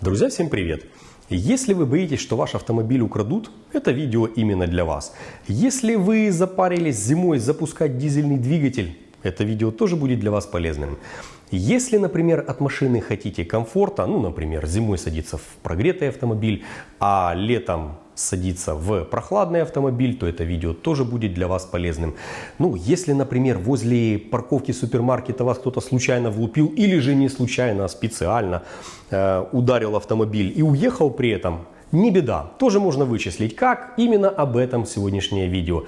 Друзья, всем привет! Если вы боитесь, что ваш автомобиль украдут, это видео именно для вас. Если вы запарились зимой запускать дизельный двигатель, это видео тоже будет для вас полезным. Если, например, от машины хотите комфорта, ну, например, зимой садиться в прогретый автомобиль, а летом садиться в прохладный автомобиль, то это видео тоже будет для вас полезным. Ну, если, например, возле парковки супермаркета вас кто-то случайно влупил или же не случайно, а специально э, ударил автомобиль и уехал при этом, не беда, тоже можно вычислить. Как? Именно об этом сегодняшнее видео.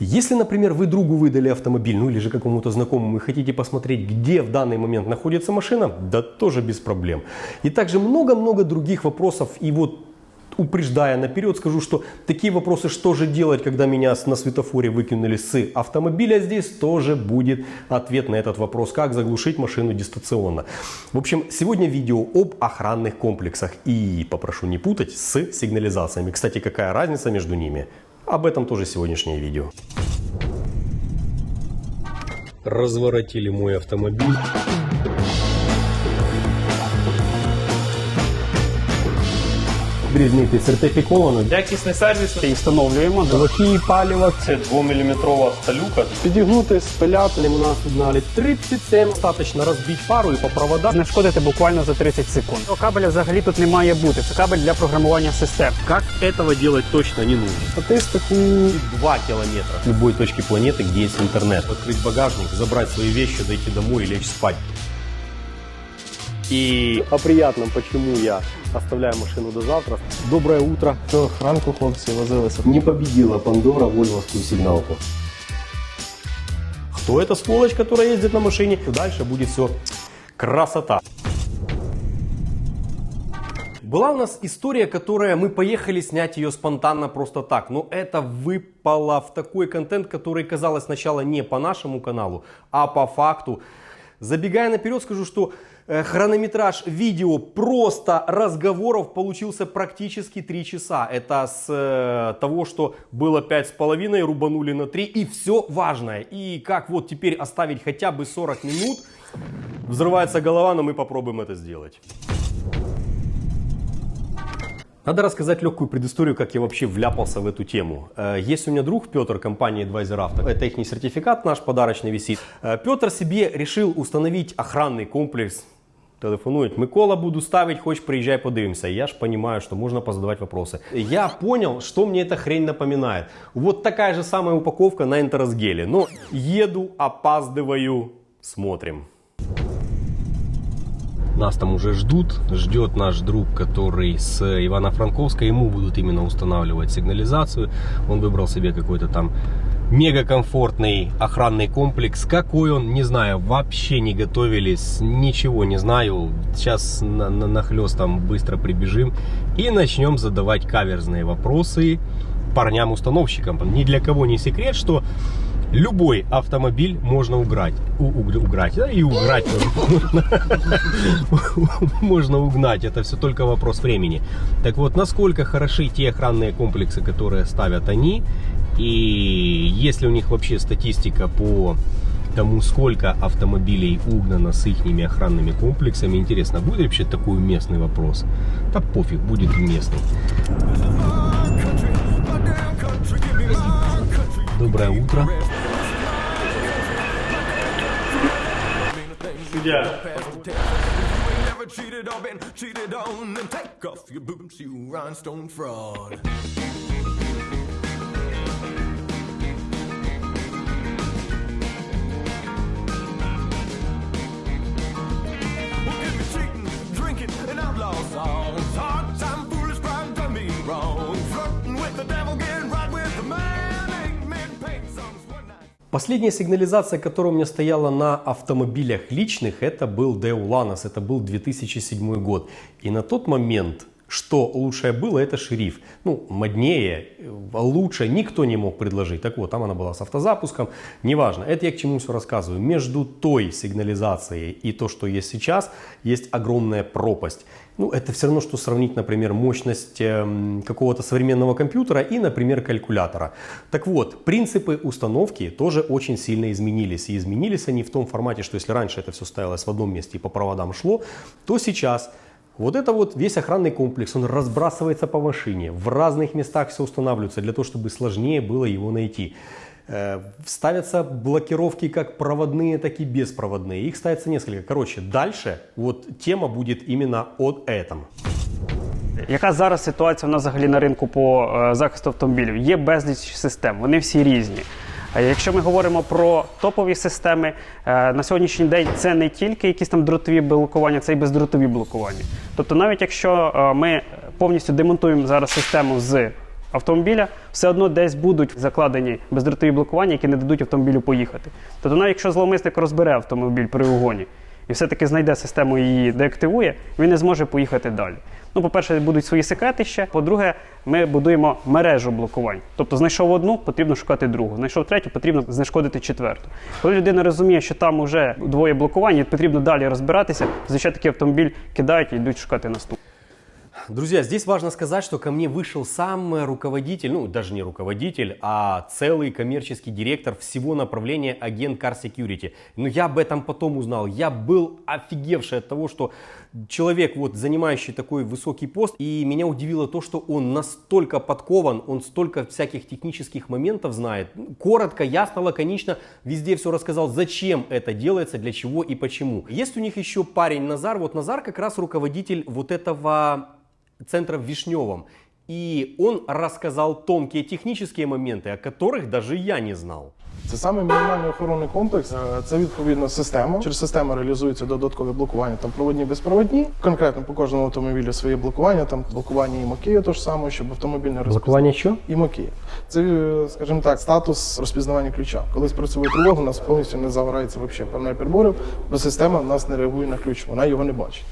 Если, например, вы другу выдали автомобиль, ну или же какому-то знакомому и хотите посмотреть, где в данный момент находится машина, да тоже без проблем. И также много-много других вопросов. И вот упреждая наперед, скажу, что такие вопросы, что же делать, когда меня на светофоре выкинули с автомобиля, здесь тоже будет ответ на этот вопрос, как заглушить машину дистанционно. В общем, сегодня видео об охранных комплексах и попрошу не путать с сигнализациями. Кстати, какая разница между ними? Об этом тоже сегодняшнее видео. Разворотили мой автомобиль. Грізний сертифіковано. Якісний сервіс. І встановлюємо Блоки палива, це 2-мм сталюка. підігнути, спиляти. У нас сигналит 37. Достаточно розбити пару і по проводам. Знешкодити буквально за 30 секунд. Кабеля взагалі тут не має бути. Це кабель для програмування систем. Как этого делать точно не нужно. Статистику 2 километра. С любой точки планеты, где есть интернет. Открыть багажник, забрать свои вещи, дойти домой и лечь спать. И о приятном, почему я оставляю машину до завтра. Доброе утро. ранку хлопці возилися. Не победила Пандора вольвовскую сигналку. Кто эта сволочь, которая ездит на машине? Дальше будет все красота. Была у нас история, которая мы поехали снять ее спонтанно просто так. Но это выпало в такой контент, который казалось сначала не по нашему каналу, а по факту. Забегая наперед, скажу, что хронометраж видео просто разговоров получился практически 3 часа. Это с э, того, что было 5,5, рубанули на 3 и все важное. И как вот теперь оставить хотя бы 40 минут, взрывается голова, но мы попробуем это сделать. Надо рассказать легкую предысторию, как я вообще вляпался в эту тему. Э, Есть у меня друг Петр, компания Advisor Auto. Это их сертификат наш подарочный висит. Э, Петр себе решил установить охранный комплекс. Телефонует, Микола, буду ставить, хочешь приезжай подивимся. Я ж понимаю, что можно позадавать вопросы. Я понял, что мне эта хрень напоминает. Вот такая же самая упаковка на энтеросгеле. Но еду, опаздываю, смотрим. Нас там уже ждут, ждет наш друг, который с Ивано-Франковска, ему будут именно устанавливать сигнализацию. Он выбрал себе какой-то там мега комфортный охранный комплекс. Какой он, не знаю, вообще не готовились, ничего не знаю. Сейчас на, на, нахлестом быстро прибежим и начнем задавать каверзные вопросы парням-установщикам. Ни для кого не секрет, что любой автомобиль можно уграть. У, уг- уграть, да, и уграть можно. угнать. Это все только вопрос времени. Так вот, насколько хороши те охранные комплексы, которые ставят они, и есть ли у них вообще статистика по тому, сколько автомобилей угнано с их охранными комплексами. Интересно, будет вообще такой уместный вопрос? Да пофиг, будет уместный. Доброе утро. Суддя. Never cheated or been cheated on, then take off your boots, you rhinestone fraud. Последняя сигнализация, которая у меня стояла на автомобилях личных, это был Deulanos, это был 2007 год. И на тот момент, что лучшее было, это шериф. Ну, моднее, э, лучше никто не мог предложить. Так вот, там она была с автозапуском, неважно. Это я к чему все рассказываю. Между той сигнализацией и то, что есть сейчас, есть огромная пропасть. Ну, это все равно, что сравнить, например, мощность эм, какого-то современного компьютера и, например, калькулятора. Так вот, принципы установки тоже очень сильно изменились. И изменились они в том формате, что если раньше это все ставилось в одном месте и по проводам шло, то сейчас Вот это вот весь охранный комплекс, он разбрасывается по машине, в разных местах все устанавливается для того, чтобы сложнее было его найти. Э, Ставятся блокировки как проводные, так и беспроводные. Их ставится несколько. Короче, дальше вот тема будет именно о этом. Яка зараз ситуація у нас взагалі на ринку по е, захисту автомобілів? Є безліч систем, вони всі різні. Е, Якщо ми говоримо про топові системи, е, на сьогоднішній день це не тільки якісь там дротові блокування, це і бездротові блокування. Тобто, навіть якщо е, ми повністю демонтуємо зараз систему з автомобіля, все одно десь будуть закладені бездротові блокування, які не дадуть автомобілю поїхати. Тобто, навіть якщо зловмисник розбере автомобіль при угоні і все-таки знайде систему і її деактивує, він не зможе поїхати далі. Ну, по-перше, будуть свої секретища. По-друге, ми будуємо мережу блокувань. Тобто знайшов одну, потрібно шукати другу. Знайшов третю, потрібно знешкодити четверту. Коли людина розуміє, що там вже двоє блокувань, і потрібно далі розбиратися, зазвичай такий автомобіль кидають і йдуть шукати наступний. Друзья, здесь важно сказать, что ко мне вышел сам руководитель, ну даже не руководитель, а целый коммерческий директор всего направления агент Car Security. Но я об этом потом узнал. Я был офигевший от того, что человек, вот занимающий такой высокий пост, и меня удивило то, что он настолько подкован, он столько всяких технических моментов знает. Коротко, ясно, лаконично, везде все рассказал, зачем это делается, для чего и почему. Есть у них еще парень Назар, вот Назар как раз руководитель вот этого центра в Вишневом. И он рассказал тонкие технические моменты, о которых даже я не знал. Це саме мінімальний охоронний комплекс. Е, Це відповідно система. Через систему реалізується додаткове блокування, там проводні безпроводні. Конкретно по кожному автомобілю своє блокування, там блокування і мокію, то ж саме, щоб автомобіль не розпізнавав. что? І мокії. Це, е, скажімо так, статус розпізнавання ключа. Коли спрацьовує тривога, у нас повністю не загорається взагалі певний приборів, бо система в нас не реагує на ключ, вона його не бачить.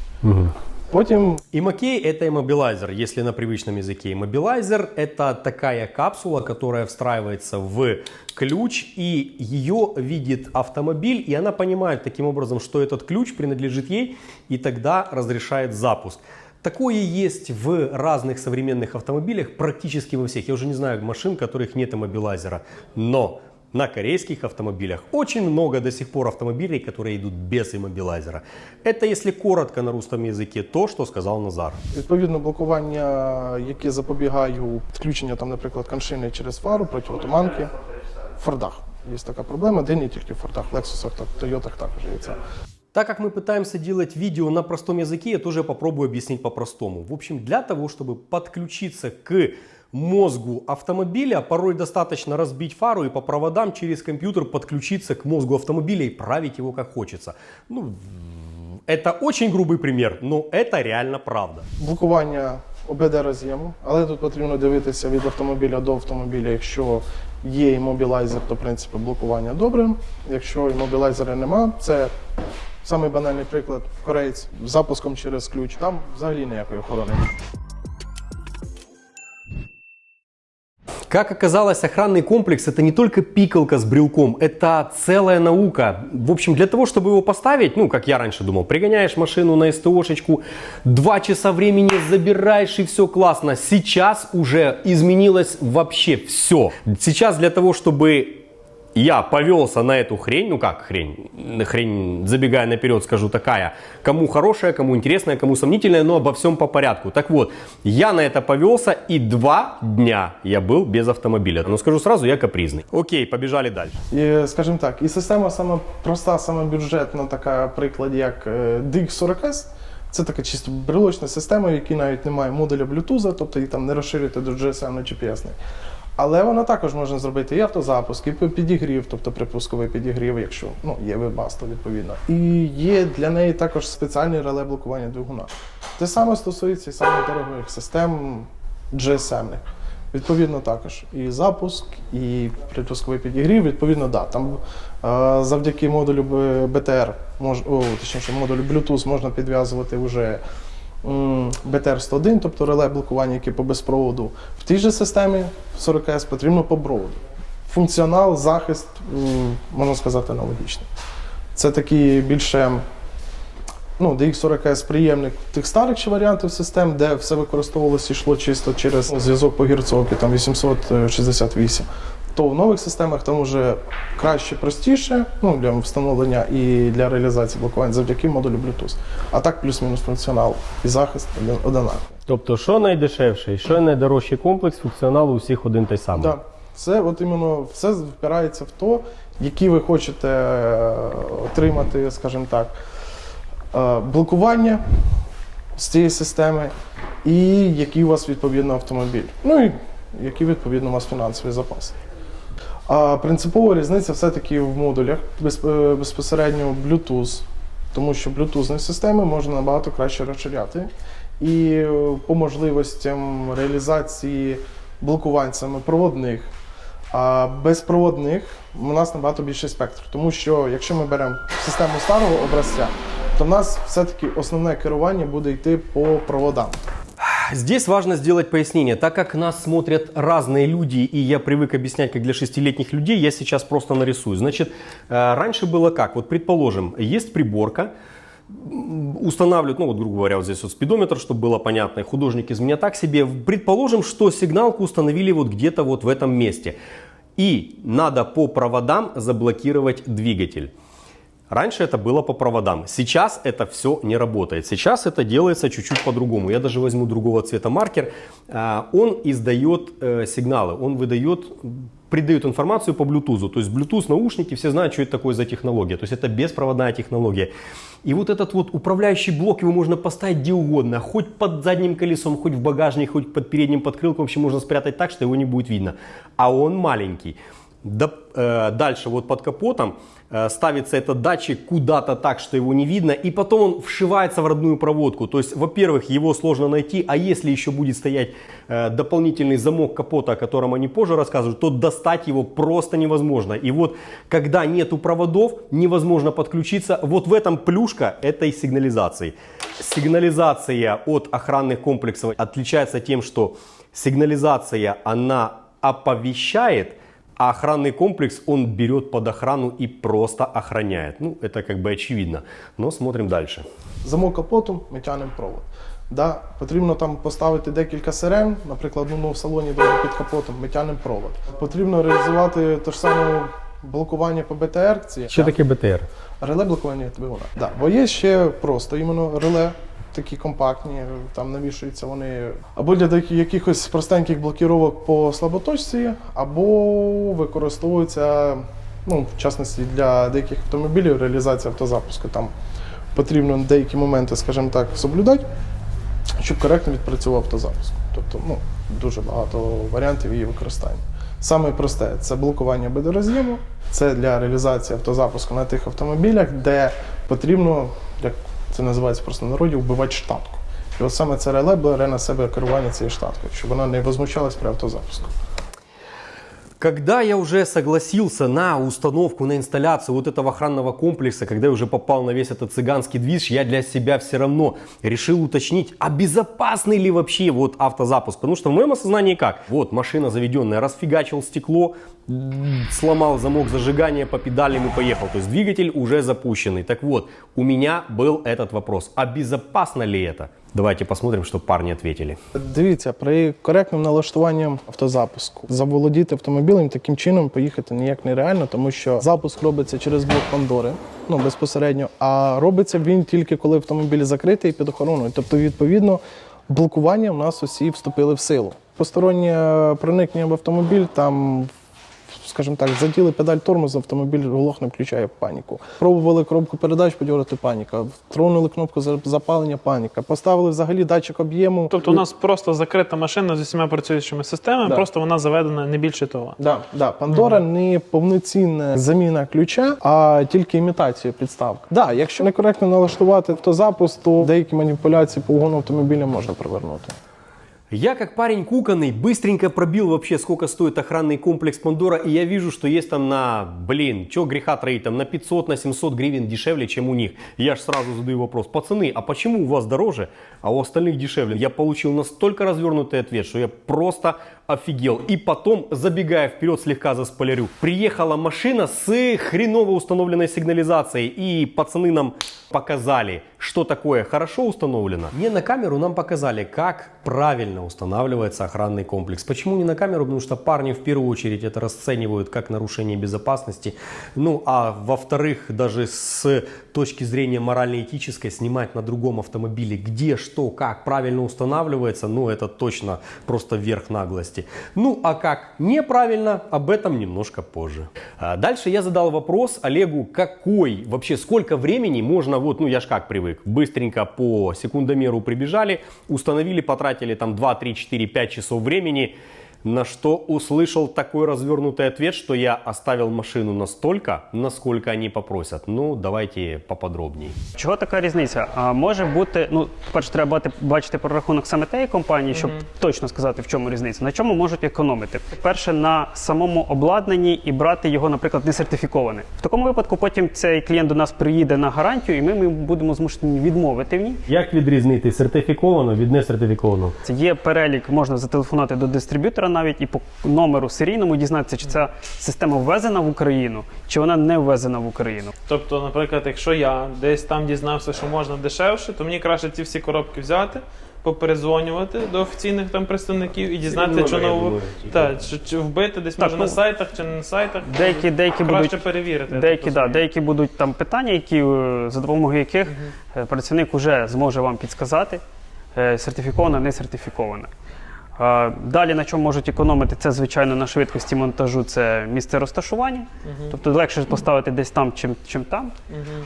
Потім Имокей – это иммобилайзер, если на привычном языке. Иммобилайзер – это такая капсула, которая встраивается в ключ, и ее видит автомобиль, и она понимает таким образом, что этот ключ принадлежит ей, и тогда разрешает запуск. Такое есть в разных современных автомобилях, практически во всех. Я уже не знаю машин, у которых нет иммобилайзера, но на корейских автомобилях очень много до сих пор автомобилей, которые идут без иммобилайзера. Это, если коротко на русском языке, то, что сказал Назар. Відповідно, блокування, яке запобігає включення, там, наприклад, коншини через фару, протиотуманки в Фордах. Є така проблема, де не тільки в Фордах, в Лексусах, так, Тойотах також є це. Так как мы пытаемся делать видео на простом языке, я тоже попробую объяснить по-простому. В общем, для того, чтобы подключиться к мозгу автомобиля, порой достаточно разбить фару и по проводам через компьютер подключиться к мозгу автомобиля и править его как хочется. Ну, это очень грубый пример, но это реально правда. Блокування ОБД роз'єму, але тут потрібно дивитися від автомобіля до автомобіля. Якщо є іммобілайзер, то в принципі блокування добре. Якщо іммобілайзера нема, це самий банальний приклад кореєць з запуском через ключ. Там взагалі ніякої охорони. Как оказалось, охранный комплекс это не только пикалка с брелком, это целая наука. В общем, для того, чтобы его поставить, ну, как я раньше думал, пригоняешь машину на СТОшечку, два часа времени забираешь и все классно. Сейчас уже изменилось вообще все. Сейчас для того, чтобы я повелся на эту хрень, ну как хрень, хрень, забегая наперед, скажу такая, кому хорошая, кому интересная, кому сомнительная, но обо всем по порядку. Так вот, я на это повелся, и два дня я был без автомобиля. Но скажу сразу, я капризный. Окей, побежали дальше. І, скажімо так, і система саме проста, саме бюджетна, така приклад, як е, DX40S. Це така чисто брелочна система, в якій навіть немає модуля Bluetooth, тобто її там не розширити до GSM на GPS. Але вона також можна зробити і автозапуск, і підігрів, тобто припусковий підігрів, якщо ну, є вебасто, відповідно. І є для неї також спеціальний реле блокування двигуна. Те саме стосується і самих дорогих систем GSM-них. Відповідно, також і запуск, і припусковий підігрів. Відповідно, да. Там е, завдяки модулю BTR, мож, о, точніше, модулю Bluetooth можна підв'язувати вже м, BTR-101, тобто реле блокування, яке по безпроводу. В тій же системі 40S потрібно по проводу. Функціонал, захист, можна сказати, аналогічний. Це такі більше ну, DX40S приємник тих старих варіантів систем, де все використовувалося йшло чисто через зв'язок по гірцовці, там 868. То в нових системах там вже краще, простіше ну, для встановлення і для реалізації блокувань завдяки модулю Bluetooth. А так плюс-мінус функціонал і захист один- одинаковий. Тобто, що найдешевший, що найдорожчий комплекс, функціонал у всіх один той самий. Да. Це от іменно все впирається в то, які ви хочете е, отримати, скажімо так, е, блокування з цієї системи, і який у вас відповідно автомобіль. Ну і який відповідно у вас фінансовий запас. А принципова різниця все-таки в модулях е, безпосередньо Bluetooth, тому що Bluetooth системи можна набагато краще розширяти. І е, по можливостям реалізації блокувань проводних, а безпроводних у нас набагато більший спектр. Тому що якщо ми беремо систему старого образця, то в нас все-таки основне керування буде йти по проводам. Здесь важно сделать пояснение. Так как нас смотрят разные люди, и я привык объяснять, как для шестилетних людей, я сейчас просто нарисую. Значит, э, раньше было как? Вот предположим, есть приборка, устанавливают, ну вот, грубо говоря, вот здесь вот спидометр, чтобы было понятно, и художник из меня так себе. Предположим, что сигналку установили вот где-то вот в этом месте. И надо по проводам заблокировать двигатель. Раньше это было по проводам. Сейчас это все не работает. Сейчас это делается чуть-чуть по-другому. Я даже возьму другого цвета маркер. А, Он издает э, сигналы, он выдает, придает информацию по Bluetooth. То есть Bluetooth наушники, все знают, что это такое за технология. То есть это беспроводная технология. И вот этот вот управляющий блок, его можно поставить где угодно. Хоть под задним колесом, хоть в багажник, хоть под передним подкрылком. Вообще можно спрятать так, что его не будет видно. А он маленький. Э, дальше вот под капотом ставится этот датчик куда-то так, что его не видно, и потом он вшивается в родную проводку. То есть, во-первых, его сложно найти, а если еще будет стоять э, дополнительный замок капота, о котором они позже рассказывают, то достать его просто невозможно. И вот, когда нету проводов, невозможно подключиться. Вот в этом плюшка этой сигнализации. Сигнализация от охранных комплексов отличается тем, что сигнализация, она оповещает, а охранный комплекс он берет под охрану и просто охраняет. Ну, это как бы очевидно. Но смотрим дальше. Замок капоту, ми тягнемо провод. Да, потрібно там поставити декілька сирен, наприклад, ну, в салоні де під капотом, ми тягнемо провод. Потрібно реалізувати те ж саме блокування по БТР. Це Что такое БТР? Реле блокування двигуна. Да. Бо є ще просто іменно реле, такі компактні, там навішуються вони або для якихось простеньких блокіровок по слаботочці, або використовуються, ну, в частності для деяких автомобілів реалізація автозапуску. Там потрібно деякі моменти, скажімо так, соблюдати, щоб коректно відпрацював автозапуск. Тобто, ну, дуже багато варіантів її використання. Саме просте це блокування бедороз'єму, це для реалізації автозапуску на тих автомобілях, де потрібно, як це називається просто в народі, вбивати штатку. І от саме це реле бере на себе керування цією штаткою, щоб вона не возмущалась при автозапуску. Когда я уже согласился на установку, на инсталляцию вот этого охранного комплекса, когда я уже попал на весь этот цыганский движ, я для себя все равно решил уточнить, а безопасный ли вообще вот автозапуск. Потому что в моем осознании как? Вот машина заведенная, расфигачил стекло, сломал замок зажигания по педалям и поехал. То есть двигатель уже запущенный. Так вот, у меня был этот вопрос. А безопасно ли это? Давайте посмотрим, что парни ответили. Дивіться, при коректному налаштуванні автозапуску заволодіти автомобілем таким чином поїхати ніяк нереально, тому що запуск робиться через блок Пандори, ну безпосередньо, а робиться він тільки коли автомобіль закритий і під охороною. Тобто, відповідно, блокування в нас усі вступили в силу. Постороннє проникнення в автомобіль там. Скажімо так, заділи педаль тормозу, автомобіль глохне, включає паніку. Пробували коробку передач подьорити паніка, тронули кнопку запалення, паніка. Поставили взагалі датчик об'єму. Тобто у нас просто закрита машина з усіма працюючими системами, Да. просто вона заведена не більше того. Да, да. Пандора не повноцінна заміна ключа, а тільки імітація підставки. Да, якщо некоректно налаштувати автозапуск, то деякі маніпуляції по угону автомобіля можна привернути. Я, как парень куканный, быстренько пробил вообще, сколько стоит охранный комплекс Пандора, и я вижу, что есть там на, блин, чё греха троить, там на 500, на 700 гривен дешевле, чем у них. Я ж сразу задаю вопрос, пацаны, а почему у вас дороже, а у остальных дешевле? Я получил настолько развернутый ответ, что я просто офигел. И потом, забегая вперед, слегка заспойлерю, приехала машина с хреново установленной сигнализацией, и пацаны нам показали, что такое хорошо установлено. Не на камеру нам показали, как правильно устанавливается охранный комплекс. Почему не на камеру? Потому что парни в первую очередь это расценивают как нарушение безопасности. Ну а во-вторых, даже с точки зрения морально-этической, снимать на другом автомобиле, где, что, как правильно устанавливается, ну это точно просто верх наглости. Ну а как неправильно, об этом немножко позже. А Дальше я задал вопрос Олегу, какой, вообще сколько времени можно, вот, ну я ж как привык, быстренько по секундомеру прибежали, установили, потратили там 2, 3, 4, 5 часов времени, на что услышал такой развернутый ответ, что я оставил машину настолько, насколько они попросят. Ну, давайте поподробнее. Чого така різниця? А може бути, ну, перше, треба бачити прорахунок саме тієї компанії, щоб точно сказати, в чому різниця. На чому можуть економити? Перше, на самому обладнанні і брати його, наприклад, не сертифіковане. В такому випадку потім цей клієнт до нас приїде на гарантію, і ми, ми будемо змушені відмовити в ній. Як відрізнити сертифіковано від несертифікованого? Це є перелік, можна зателефонувати до дистриб'ютора навіть і по номеру серійному дізнатися, чи ця система ввезена в Україну, чи вона не ввезена в Україну. Тобто, наприклад, якщо я десь там дізнався, що можна дешевше, то мені краще ці всі коробки взяти, поперезвонювати до офіційних там представників і дізнатися, що нову та чи, чи вбити десь Так, може ну, на сайтах чи не на сайтах. Деякі, деякі краще будуть перевірити. Деякі, да, деякі будуть там питання, які, е, за допомогою яких е, працівник вже зможе вам підсказати, сертифіковано, не сертифіковано. Далі на чому можуть економити, це, звичайно, на швидкості монтажу це місце розташування. Тобто легше поставити десь там, чим, чим там.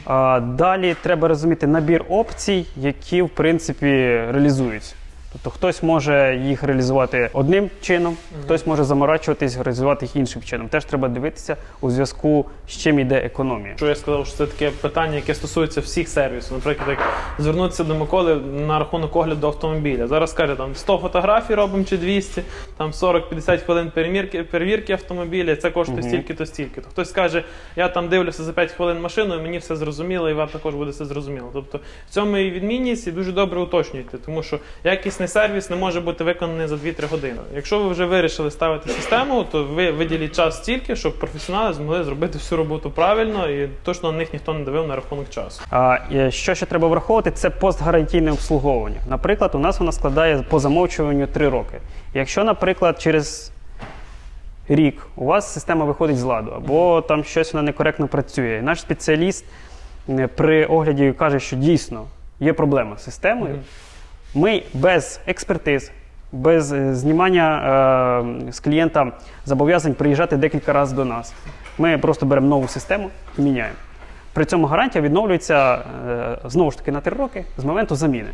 А Далі треба розуміти набір опцій, які в принципі реалізуються. Тобто хтось може їх реалізувати одним чином, хтось може заморачуватись, реалізувати їх іншим чином. Теж треба дивитися у зв'язку з чим йде економія. Що я сказав, що це таке питання, яке стосується всіх сервісів. Наприклад, як звернутися до Миколи на рахунок огляду автомобіля. Зараз каже, там 100 фотографій робимо чи 200, там 40-50 хвилин перевірки, перевірки автомобіля, це коштує стільки-то стільки. То хтось скаже, я там дивлюся за 5 хвилин машину, і мені все зрозуміло, і вам також буде все зрозуміло. Тобто в цьому і відмінність, і дуже добре уточнюйте, тому що якісний сервіс не може бути виконаний за 2-3 години. Якщо ви вже вирішили ставити систему, то ви виділіть час стільки, щоб професіонали змогли зробити всю роботу правильно, і точно на них ніхто не давив на рахунок часу. А що ще треба враховувати, це постгарантійне обслуговування. Наприклад, у нас вона складає по замовчуванню 3 роки. Якщо, наприклад, через рік у вас система виходить з ладу, або там щось вона некоректно працює, і наш спеціаліст е, при огляді каже, що дійсно є проблема з системою, ми без експертиз. Без е, знімання е, з клієнта зобов'язань приїжджати декілька разів до нас. Ми просто беремо нову систему і міняємо. При цьому гарантія відновлюється е, знову ж таки на три роки з моменту заміни.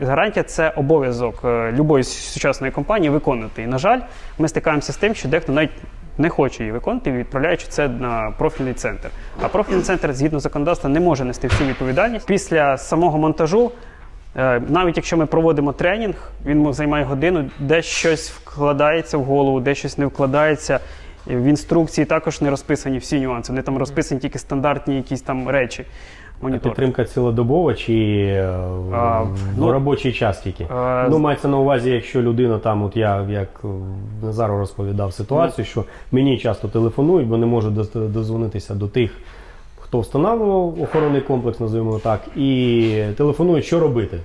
Гарантія це обов'язок е, любої сучасної компанії виконувати. І, на жаль, ми стикаємося з тим, що дехто навіть не хоче її виконувати, відправляючи це на профільний центр. А профільний центр, згідно законодавства, не може нести всю відповідальність. Після самого монтажу, навіть якщо ми проводимо тренінг, він займає годину, де щось вкладається в голову, де щось не вкладається. В інструкції також не розписані всі нюанси. Вони там розписані тільки стандартні якісь там речі. Монітор. Підтримка цілодобова чи е, А, ну, робочий час тільки? а, ну, мається на увазі, якщо людина там, от я як е, Назару розповідав ситуацію, що мені часто телефонують, бо не можу дозвонитися до тих, хто встановлював охоронний комплекс, називаємо так, і телефонують, що робити.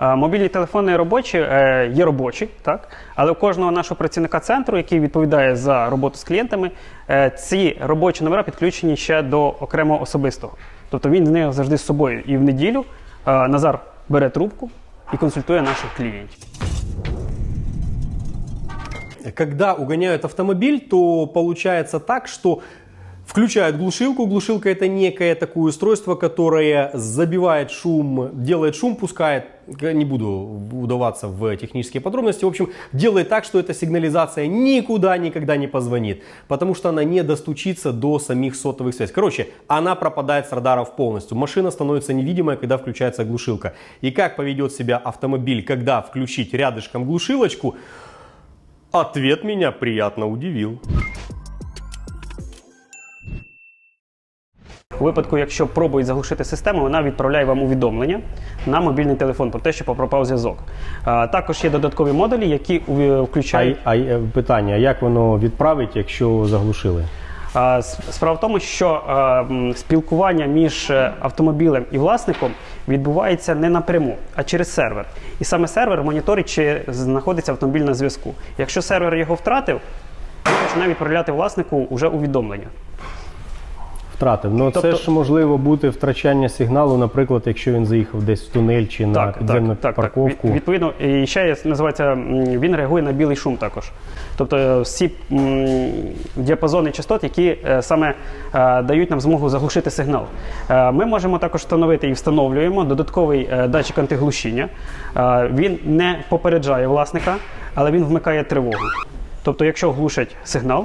Мобільні телефони робочі е, є робочі, так але у кожного нашого працівника центру, який відповідає за роботу з клієнтами, е, ці робочі номера підключені ще до окремого особистого. Тобто він з них завжди з собою. І в неділю е, Назар бере трубку і консультує наших клієнтів. Когда угоняют автомобиль, то получается так, что включают глушилку. Глушилка это некое такое устройство, которое забивает шум, делает шум, пускает, не буду удаваться в технические подробности, в общем, делает так, что эта сигнализация никуда никогда не позвонит, потому что она не достучится до самих сотовых связей. Короче, она пропадает с радаров полностью. Машина становится невидимой, когда включается глушилка. И как поведет себя автомобиль, когда включить рядышком глушилочку, Ответ меня приятно удивил. У випадку, якщо пробують заглушити систему, вона відправляє вам увідомлення на мобільний телефон про те, що пропав зв'язок. Також є додаткові модулі, які А, включають. а е, питання, а як воно відправить, якщо заглушили? Справа в тому, що спілкування між е, автомобілем і власником відбувається не напряму, а через сервер. І саме сервер моніторить, чи знаходиться автомобіль на зв'язку. Якщо сервер його втратив, він починає відправляти власнику вже увідомлення. Втратив. Ну Тобто- це ж можливо бути втрачання сигналу, наприклад, якщо він заїхав десь в тунель чи на підземну парковку. Від- Відповідно, і ще є, називається, він реагує на білий шум також. Тобто е, всі діапазони частот, які е, саме е, дають нам змогу заглушити сигнал. Ми можемо також встановити і встановлюємо додатковий датчик антиглушіння. Він не попереджає власника, але він вмикає тривогу. Тобто, якщо глушать сигнал,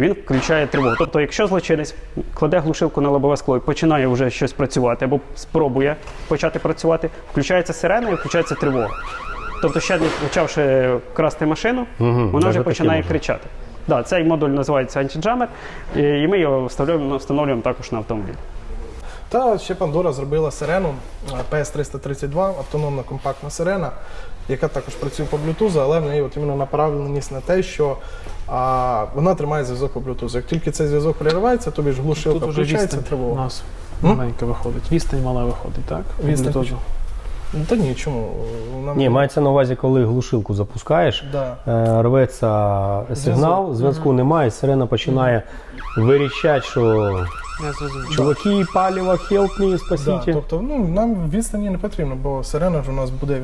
він включає тривогу. Тобто, якщо злочинець кладе глушилку на лобове скло і починає вже щось працювати або спробує почати працювати, включається сирена і включається тривога. Тобто, ще не почавши красти машину, вона вже починає може. кричати. Да, цей модуль називається антиджамер, і ми його вставляємо, встановлюємо також на автомобіль. Та ще Pandora зробила сирену е, PS332, автономна компактна сирена, яка також працює по Bluetooth, але в неї от іменно направленість на те, що а, вона тримає зв'язок по Bluetooth. Як тільки цей зв'язок переривається, тобі ж глушилка Тут включається відстань у нас маленька виходить. Відстань мала виходить, так? Відстань. Ну, Та ні, чому? Вона Ні, мається на увазі, коли глушилку запускаєш, Да. е, рветься сигнал, зв'язку немає, сирена починає вирішати, що Я зрозумів. чуваки, паліво, help me, Да, тобто ну, нам відстані не потрібно, бо сирена ж у нас буде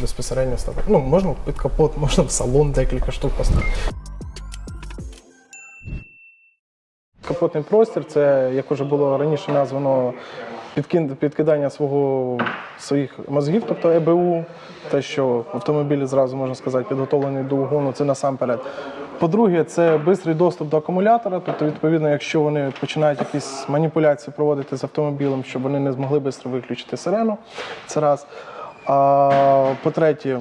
безпосередньо ставити. Ну, можна під капот, можна в салон декілька штук поставити. Капотний простір це, як вже було раніше названо, підкидання свого, своїх мозгів, тобто ЕБУ, те, що автомобіль зразу можна сказати, підготовлений до угону, це насамперед. По-друге, це швидкий доступ до акумулятора. Тобто, відповідно, якщо вони починають якісь маніпуляції проводити з автомобілем, щоб вони не змогли швидко виключити сирену. Це раз. А по-третє,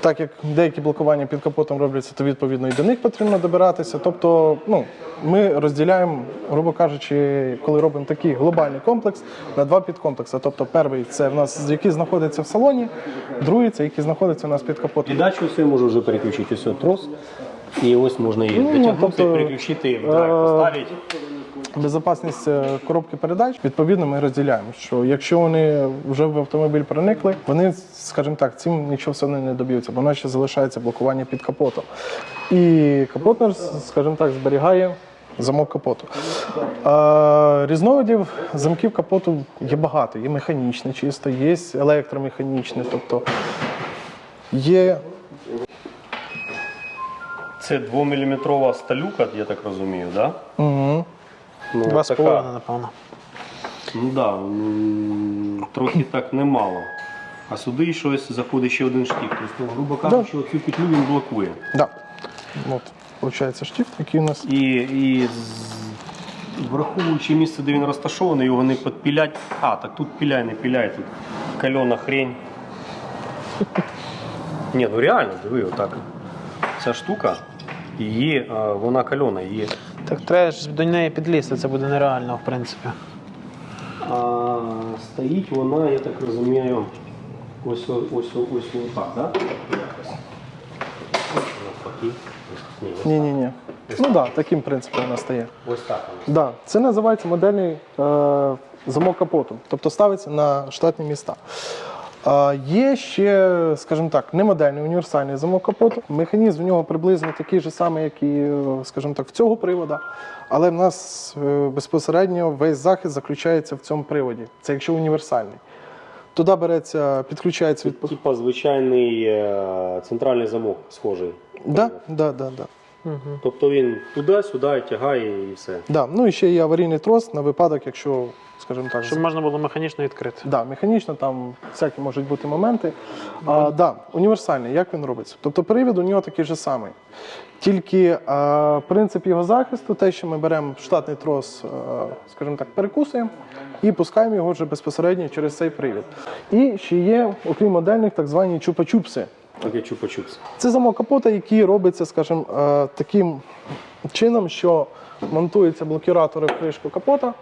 так як деякі блокування під капотом робляться, то відповідно і до них потрібно добиратися. Тобто, ну, ми розділяємо, грубо кажучи, коли робимо такий глобальний комплекс на два підкомплекси. Тобто, перший це в нас який знаходиться в салоні, другий це який знаходиться у нас під капотом. Передачу все можу вже переключити, ось трос. І ось можна її Ну, дотягнути, тобто, переключити, в е, драйв поставити. Безопасність е, коробки передач відповідно ми розділяємо. Що якщо вони вже в автомобіль проникли, вони, скажімо так, цим нічого все одно не доб'ються, бо в ще залишається блокування під капотом. І капотнер, скажімо так, зберігає. Замок капоту. Е, різновидів замків капоту є багато. Є механічне чисто, є електромеханічне, тобто є Це 2-мм сталюка, я так розумію, так? угу, Ну, Два з така- половиною, напевно. Ну да, трохи так немало. А сюди щось заходить ще один штік. Тобто, ну, грубо кажучи, оцю петлю він блокує. да. От, виходить штифт, який у нас. І, і з- враховуючи місце, де він розташований, його не підпілять. А, так тут піляй, не піляй, тут кальона хрень. Ні, ну реально, диви, отак. Ця штука, її, а, вона кальона, її. Так треба ж до неї підлізти, це буде нереально, в принципі. А стоїть вона, я так розумію, ось ось ось ось так, да? Якось. Навпаки. Ні, ось, Ні, ні, ні. Ну так, да, таким принципом вона стає. ось так вона. Да, це називається модельний е, замок капоту, тобто ставиться на штатні міста. Є ще, скажімо так, не модельний універсальний замок капоту. Механізм в нього приблизно такий же самий, як і, е, скажімо так, в цього привода. Але в нас е, безпосередньо весь захист заключається в цьому приводі. Це якщо універсальний. Туди береться, підключається від. Типа звичайний е, центральний замок схожий. Да, да, да, да. Тобто він туди-сюди тягає і все. Да. Ну і ще є аварійний трос на випадок, якщо, скажімо так, Щоб можна було механічно відкрити. Да, механічно там всякі можуть бути моменти. А, да, універсальний, як він робиться? Тобто привід у нього такий же самий. Тільки а, принцип його захисту, те, що ми беремо штатний трос, а, скажімо так, перекусуємо і пускаємо його вже безпосередньо через цей привід. І ще є, окрім модельних, так звані чупа-чупси. Таке чупа-чупс. Це замок капота, який робиться, скажімо, е, таким чином, що монтуються блокіратори в кришку капота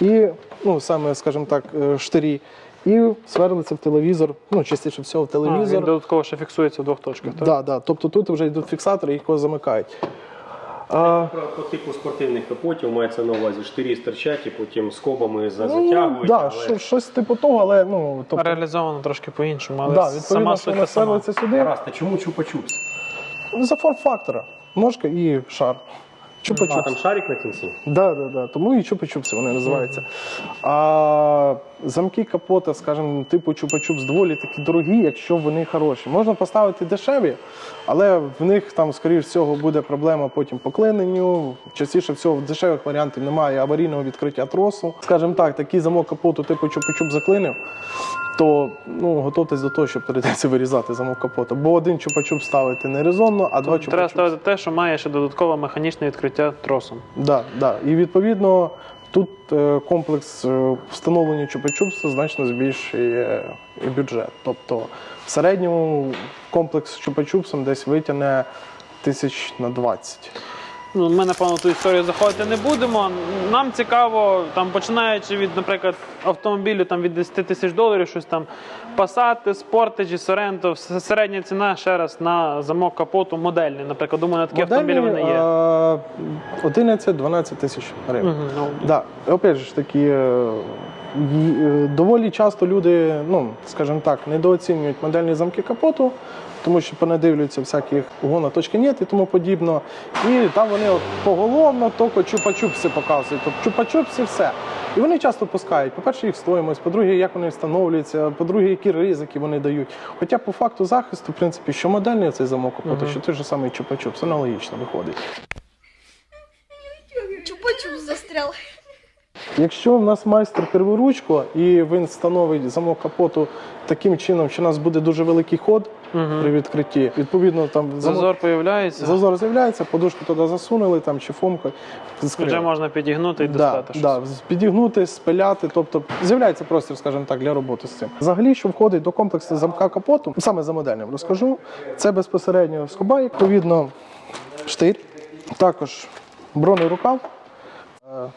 і, ну, саме, скажімо так, е, штирі, і сверлиться в телевізор, ну, частіше всього в А, він телевізор. додатково ще фіксується в двох точках, так? Да, да. Тобто тут вже йдуть фіксатори, їх його замикають. А, По типу спортивних капотів мається на увазі штирі стирчать і потім скобами за- ну, да, але- щось типу того, але ну, тобто, Реалізовано трошки по-іншому, але да, сама суть сама. сюди. Гаразд, а чому чупа-чупс? За форм-фактора. Ножка і шар. А, там Чупа-чупс. шарик на кінці? Да, да, да. Тому і чупа-чупси вони називаються. А замки капота, скажімо, типу чупа-чупс доволі такі дорогі, якщо вони хороші. Можна поставити дешеві, але в них там, скоріш всього, буде проблема потім по клиненню. Частіше всього в дешевих варіантів немає аварійного відкриття тросу. Скажімо так, такий замок капоту, типу чупа-чуп заклинив, то ну, готуйтесь до того, що прийдеться вирізати замок капота. Бо один чупа-чуп ставити не резонно, а два Треба чупа-чуп ставити те, що має ще додаткове механічне відкриття тросом. Да, да. І відповідно тут е, комплекс е, встановлення чупа-чупса значно збільшує і бюджет. Тобто в середньому комплекс з чупа-чупсом десь витягне тисяч на 20. Ну, ми, напевно, ту історію заходити не будемо. Нам цікаво, там, починаючи від, наприклад, автомобілю там, від 10 тисяч доларів, щось там Passat, Sportage, Sorento, середня ціна ще раз на замок капоту модельний. Наприклад, думаю, на такі автомобілі вони є. е, 11-12 тисяч гривень. Мгм, ну, Да, опять же ж таки, е, й- е, доволі часто люди, ну, скажімо так, недооцінюють модельні замки капоту, тому що понадивлюються всяких угона точки нет і тому подібно. І там вони от поголовно тільки чупа-чупси показують. Тобто чупа-чупси все. І вони часто пускають. По-перше, їх стоїмость, по-друге, як вони встановлюються, по-друге, які ризики вони дають. Хоча по факту захисту, в принципі, що модельний цей замок капоту, що той же самий чупа-чупс, аналогічно виходить. Чупа-чуп застрял. Якщо в нас майстер перворучко і він встановить замок капоту таким чином, що у нас буде дуже великий ход при відкритті, відповідно там замок- Зазор появляється, зазор з'являється, подушку туди засунули там чи фомка. вже можна підігнути і Да, достати щось. да, підігнути, спиляти, тобто з'являється простір, скажімо так, для роботи з цим. Взагалі, що входить до комплексу замка капоту, саме за модельним розкажу. Це безпосередньо скоба, відповідно, штир, також бронний рукав е,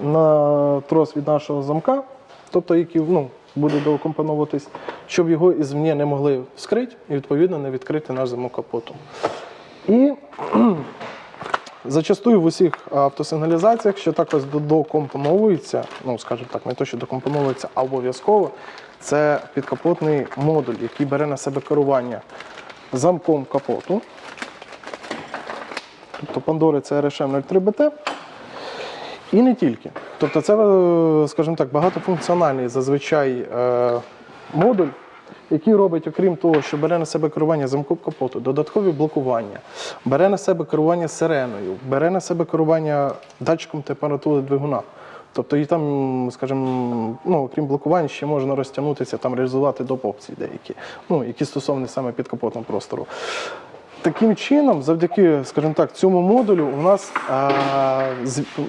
на трос від нашого замка, тобто який ну, буде доукомпоновуватись, щоб його ізвні не могли вскрити і відповідно не відкрити наш замок капоту. І Зачастую в усіх автосигналізаціях, що також до- докомпоновується, ну скажімо так, не то, що докомпоновується, а обов'язково, це підкапотний модуль, який бере на себе керування замком капоту. Тобто Pandora це RSM 03BT. І не тільки. Тобто це, е, скажімо так, багатофункціональний зазвичай е, модуль, який робить, окрім того, що бере на себе керування замком капоту, додаткові блокування, бере на себе керування сиреною, бере на себе керування датчиком температури двигуна. Тобто і там, скажімо, ну, окрім блокувань, ще можна розтягнутися, там реалізувати доп. опції деякі, ну, які стосовні саме підкапотного простору. Таким чином, завдяки, скажімо так, цьому модулю у нас, а,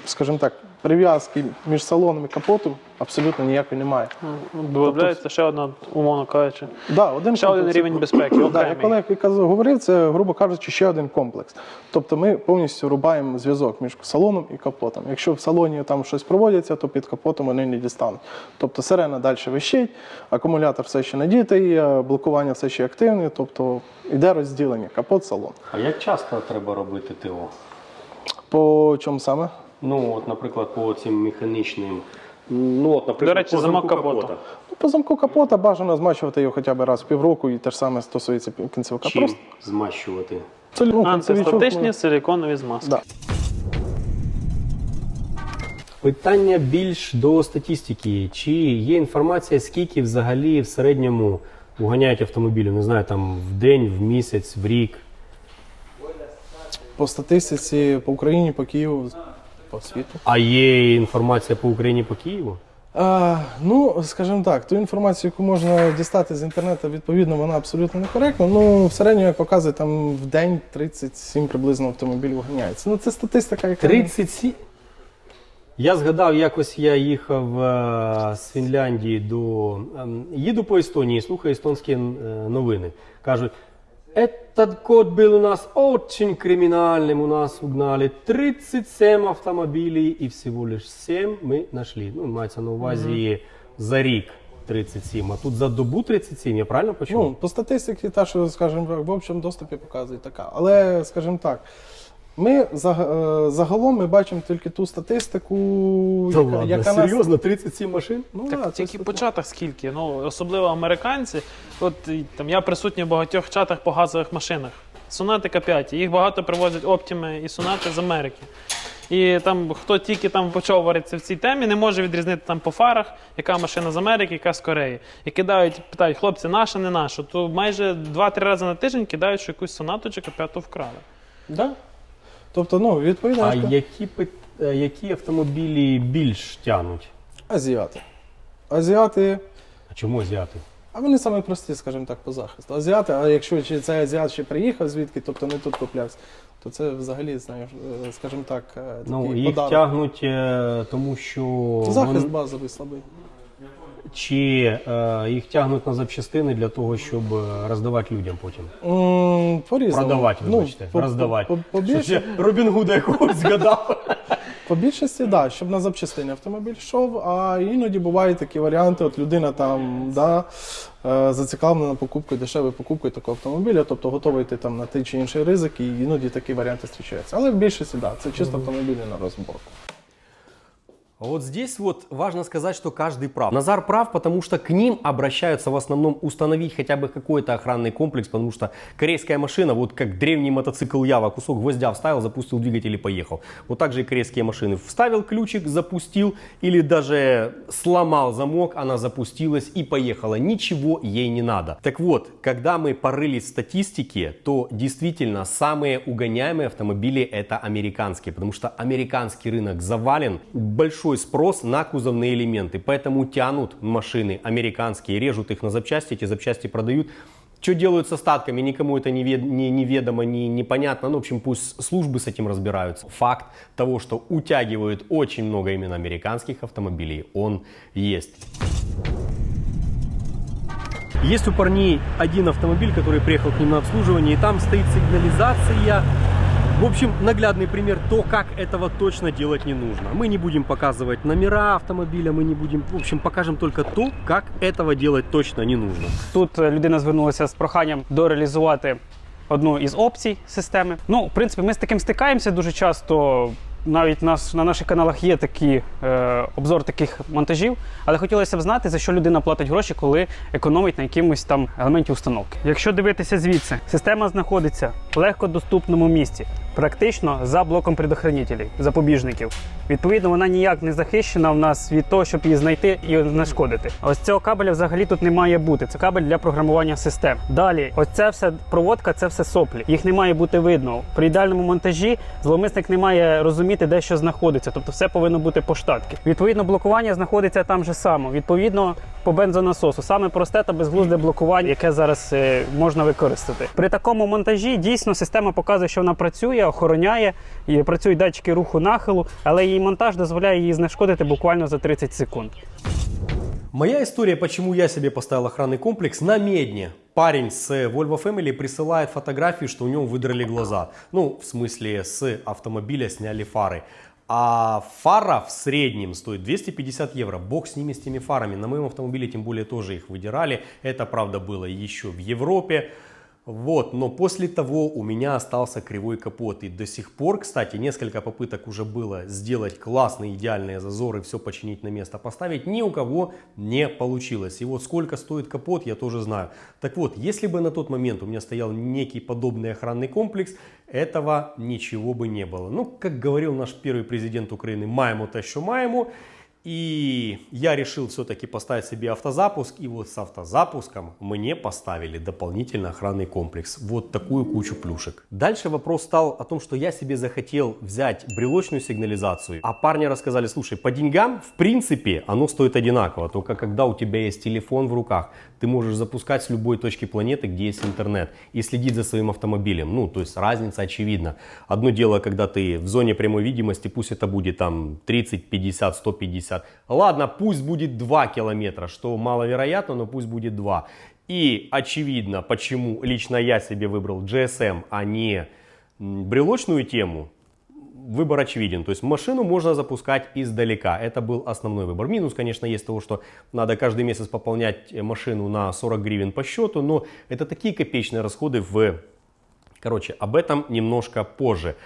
скажімо так, прив'язки між салоном і капотом абсолютно ніякої немає. Додається ще одна, умовно кажучи. Да, один Ще один рівень безпеки, Да, окремий. я коли я говорив, це, грубо кажучи, ще один комплекс. Тобто ми повністю рубаємо зв'язок між салоном і капотом. Якщо в салоні там щось проводиться, то під капотом вони не дістануть. Тобто сирена далі вищить, акумулятор все ще надітий, е, блокування все ще активне, тобто йде розділення капот-салон. А як часто треба робити ТО? По чому саме? Ну, от, наприклад, по цим механічним. Ну, от, наприклад, До речі, по замок замку капота. капота. Ну, по замку капота бажано змачувати його хоча б раз в півроку, і те ж саме стосується кінцевика. Чим Просто змащувати? це, ну, Антистатичні силіконові змазки. Да. Питання більш до статистики. Чи є інформація, скільки взагалі в середньому уганяють автомобілів? Не знаю, там в день, в місяць, в рік. По статистиці по Україні, по Києву, по світу. А є інформація по Україні по Києву? А, ну, скажімо так, ту інформацію, яку можна дістати з інтернету, відповідно, вона абсолютно некоректна. Ну, в середньому, як показує, там в день 37 приблизно автомобілів ганяється. Ну, це статистика, яка 37? Я згадав, якось я їхав е, з Фінляндії до. ем, їду по Естонії, слухаю естонські е, новини. Кажуть, этот год был у нас очень криминальным, у нас угнали 37 автомобилей и всего лишь 7 мы нашли. Ну, мається на увазі за рік 37, а тут за добу 37, я правильно почув? Ну, по статистиці, та, що, скажімо, в общому доступі показує така. Але, скажімо так, ми е, загалом ми бачимо тільки ту статистику, Да яка, ладно, яка нас. 37 машин? Ну, Так да, тільки ж- початок скільки. Ну, особливо американці. От там я присутній в багатьох чатах по газових машинах. Сонати К5. Їх багато привозять оптіми і сонати з Америки. І там хто тільки там почав варитися в цій темі, не може відрізнити там по фарах, яка машина з Америки, яка з Кореї. І кидають, питають, хлопці, наша, не наша. То майже 2-3 рази на тиждень кидають, що якусь сонату чи К5 вкрали. Да. Тобто, ну, відповідно, А які, е, які автомобілі більш тягнуть? азіати. Азіати, А чому азіати? а вони саме прості, скажімо так, по захисту. Азіати, а якщо чи цей азіат ще приїхав звідки, тобто не тут куплявся, то це взагалі, знаєш, е, скажімо так, е, такий Ну, їх подарок. тягнуть, тому що Захист вон- базовий слабий. Чи е, їх тягнуть на запчастини для того, щоб е, роздавати людям потім. М, По-різному. Продавати, вибачте, Ну, по- роздавати. По, по, Що більш- ще Робін Гуда якогось згадав. по більшості, так, да, щоб на запчастини автомобіль йшов, а іноді бувають такі варіанти, от людина там да, е, зацікавлена покупкою, дешевою покупкою такого автомобіля, тобто готовий йти там на той чи інший ризик, і іноді такі варіанти зустрічаються. Але в більшості, так, да, це чисто автомобілі на розборку. Вот здесь вот важно сказать, что каждый прав. Назар прав, потому что к ним обращаются в основном установить хотя бы какой-то охранный комплекс, потому что корейская машина, вот как древний мотоцикл Ява, кусок гвоздя вставил, запустил двигатель и поехал. Вот так же и корейские машины. Вставил ключик, запустил или даже сломал замок, она запустилась и поехала. Ничего ей не надо. Так вот, когда мы порылись в статистике, то действительно самые угоняемые автомобили это американские, потому что американский рынок завален, большой спрос на кузовные элементы, поэтому тянут машины американские, режут их на запчасти, эти запчасти продают. Что делают с остатками, никому это не, вед- не- неведомо, не, непонятно. Ну, в общем, пусть службы с этим разбираются. Факт того, что утягивают очень много именно американских автомобилей, он есть. Есть у парней один автомобиль, который приехал к ним на обслуживание, и там стоит сигнализация. В общем, наглядный пример то, как этого точно делать не нужно. Мы не будем показывать номера автомобиля, мы не будем, в общем, покажем только то, как этого делать точно не нужно. Тут е, людина звернулася з проханням дореалізувати одну із опцій системи. Ну, в принципі, ми з таким стикаємося дуже часто. Навіть нас на наших каналах є такі е, обзор таких монтажів, але хотілося б знати, за що людина платить гроші, коли економить на якомусь там елементі установки. Якщо дивитися звідси, система знаходиться в легкодоступному місці, практично за блоком предохранителів, запобіжників. Відповідно, вона ніяк не захищена в нас від того, щоб її знайти і знешкодити. Ось цього кабеля взагалі тут не має бути. Це кабель для програмування систем. Далі, ось це все проводка, це все соплі. Їх не має бути видно. При ідеальному монтажі зловмисник не має розуміти, де що знаходиться. Тобто все повинно бути по штатки. Відповідно, блокування знаходиться там же само. Відповідно, по бензонасосу. Саме просте та безглузде блокування, яке зараз е, можна використати. При такому монтажі дійсно система показує, що вона працює, охороняє, і працюють датчики руху нахилу, але її монтаж дозволяє її знешкодити буквально за 30 секунд. Моя история, почему я себе поставил охранный комплекс на Медне. Парень с Volvo Family присылает фотографию, что у него выдрали глаза. Ну, в смысле, с автомобиля сняли фары. А фара в среднем стоит 250 евро. Бог с ними, с теми фарами. На моем автомобиле тем более тоже их выдирали. Это, правда, было еще в Европе. Вот, но после того у меня остался кривой капот. И до сих пор, кстати, несколько попыток уже было сделать классные, идеальные зазоры, все починить на место, поставить. Ни у кого не получилось. И вот сколько стоит капот, я тоже знаю. Так вот, если бы на тот момент у меня стоял некий подобный охранный комплекс, этого ничего бы не было. Ну, как говорил наш первый президент Украины, маему то, что маему. И я решил все-таки поставить себе автозапуск. И вот с автозапуском мне поставили дополнительно охранный комплекс. Вот такую кучу плюшек. Дальше вопрос стал о том, что я себе захотел взять брелочную сигнализацию. А парни рассказали, слушай, по деньгам в принципе оно стоит одинаково. Только когда у тебя есть телефон в руках, ты можешь запускать с любой точки планеты, где есть интернет. И следить за своим автомобилем. Ну, то есть разница очевидна. Одно дело, когда ты в зоне прямой видимости, пусть это будет там 30, 50, 150. Ладно, пусть будет 2 километра, что маловероятно, но пусть будет 2. И очевидно, почему лично я себе выбрал GSM, а не брелочную тему, выбор очевиден. То есть машину можно запускать издалека. Это был основной выбор. Минус, конечно, есть того, что надо каждый месяц пополнять машину на 40 гривен по счету, но это такие копеечные расходы в... Короче, об этом немножко позже.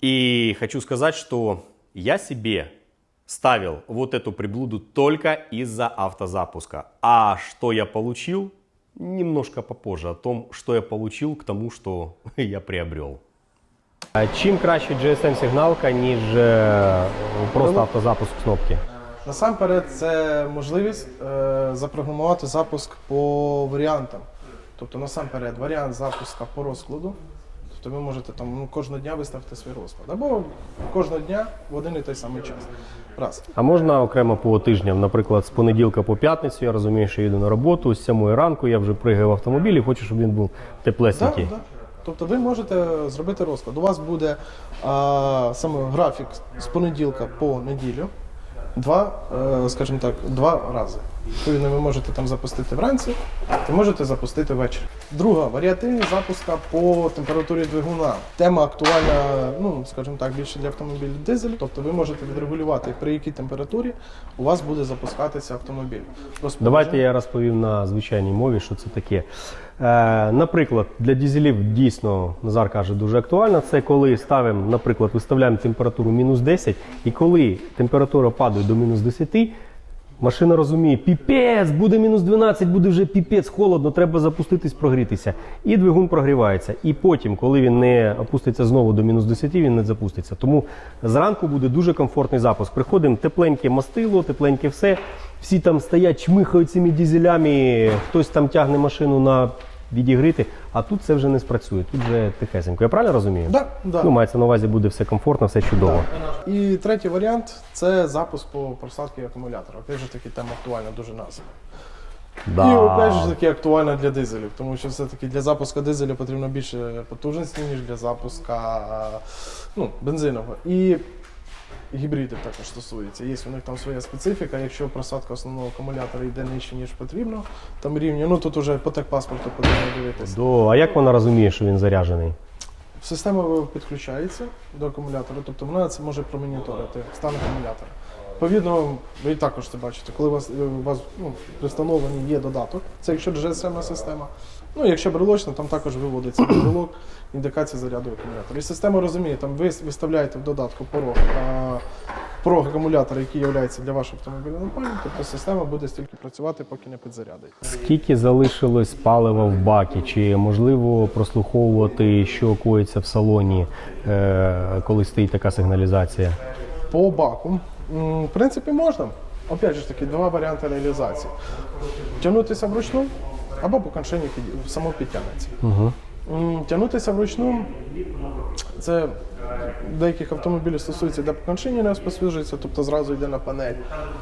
И хочу сказать, что я себе ставил вот эту приблуду только из-за автозапуска. А что я получил, немножко попозже. О том, что я получил, к тому, что я приобрел. А чим краще GSM-сигналка, ніж е, просто автозапуск кнопки? Насамперед, це можливість е, запрограмувати запуск по варіантам. Тобто, насамперед, варіант запуска по розкладу. Тобто ви можете там ну, кожного дня виставити свій розклад. Або кожного дня в один і той самий час. Раз. А можна окремо по тижням, наприклад, з понеділка по п'ятницю, я розумію, що їду на роботу, з 7 ранку я вже пригаю в автомобіль і хочу, щоб він був теплесенький. так. Тобто ви можете зробити розклад. У вас буде а, саме графік з понеділка по неділю. Два, е, скажімо так, два рази. Відповідно, ви можете там запустити вранці, і можете запустити ввечері. Друга варіативність запуска по температурі двигуна. Тема актуальна, ну скажімо так, більше для автомобілів дизель. Тобто ви можете відрегулювати, при якій температурі у вас буде запускатися автомобіль. Розпорядження- Давайте я розповім на звичайній мові, що це таке. Е, наприклад, для дізелів дійсно Назар каже дуже актуально. Це коли ставимо, наприклад, виставляємо температуру мінус 10, і коли температура падає до мінус 10, машина розуміє, піпець, буде мінус 12, буде вже піпець, холодно, треба запуститись, прогрітися. І двигун прогрівається. І потім, коли він не опуститься знову до мінус 10, він не запуститься. Тому зранку буде дуже комфортний запуск. Приходимо тепленьке мастило, тепленьке все. Всі там стоять, чмихають цими дізелями, хтось там тягне машину на відігрити, а тут це вже не спрацює, тут вже тихесенько. Я правильно розумію? Да, да. Ну, мається на увазі, буде все комфортно, все чудово. І третій варіант це запуск по просадці акумулятора. Опять же таки тема актуальна дуже нас. Да. І опять же таки актуальна для дизелів, тому що все-таки для запуску дизеля потрібно більше потужності, ніж для запуска ну, бензинового. І гібриди також стосується. Є у них там своя специфіка. Якщо просадка основного акумулятора йде нижче, ніж потрібно, там рівні, ну тут уже по техпаспорту потрібно дивитися. До... А як вона розуміє, що він заряджений? Система підключається до акумулятора, тобто вона це може промоніторити стан акумулятора. Відповідно, ви також це бачите, коли у вас, е, у вас ну, при встановленні є додаток, це якщо GSM система. Ну, якщо брелочна, там також виводиться брелок, індикація заряду акумулятора. І система розуміє, там ви виставляєте в додатку порог, а, порог акумулятора, який є для вашого автомобіля напальним, тобто система буде стільки працювати, поки не підзарядить. Скільки залишилось палива в бакі? Чи можливо прослуховувати, що коїться в салоні, е, коли стоїть така сигналізація? По баку, в принципі, можна. Опять же таки, два варіанти реалізації. Тягнутися вручну або по коншині під- само підтягнеться. Угу. М, Тягнутися вручну це деяких автомобілів стосується, де не розпосвіжується, тобто зразу йде на панель.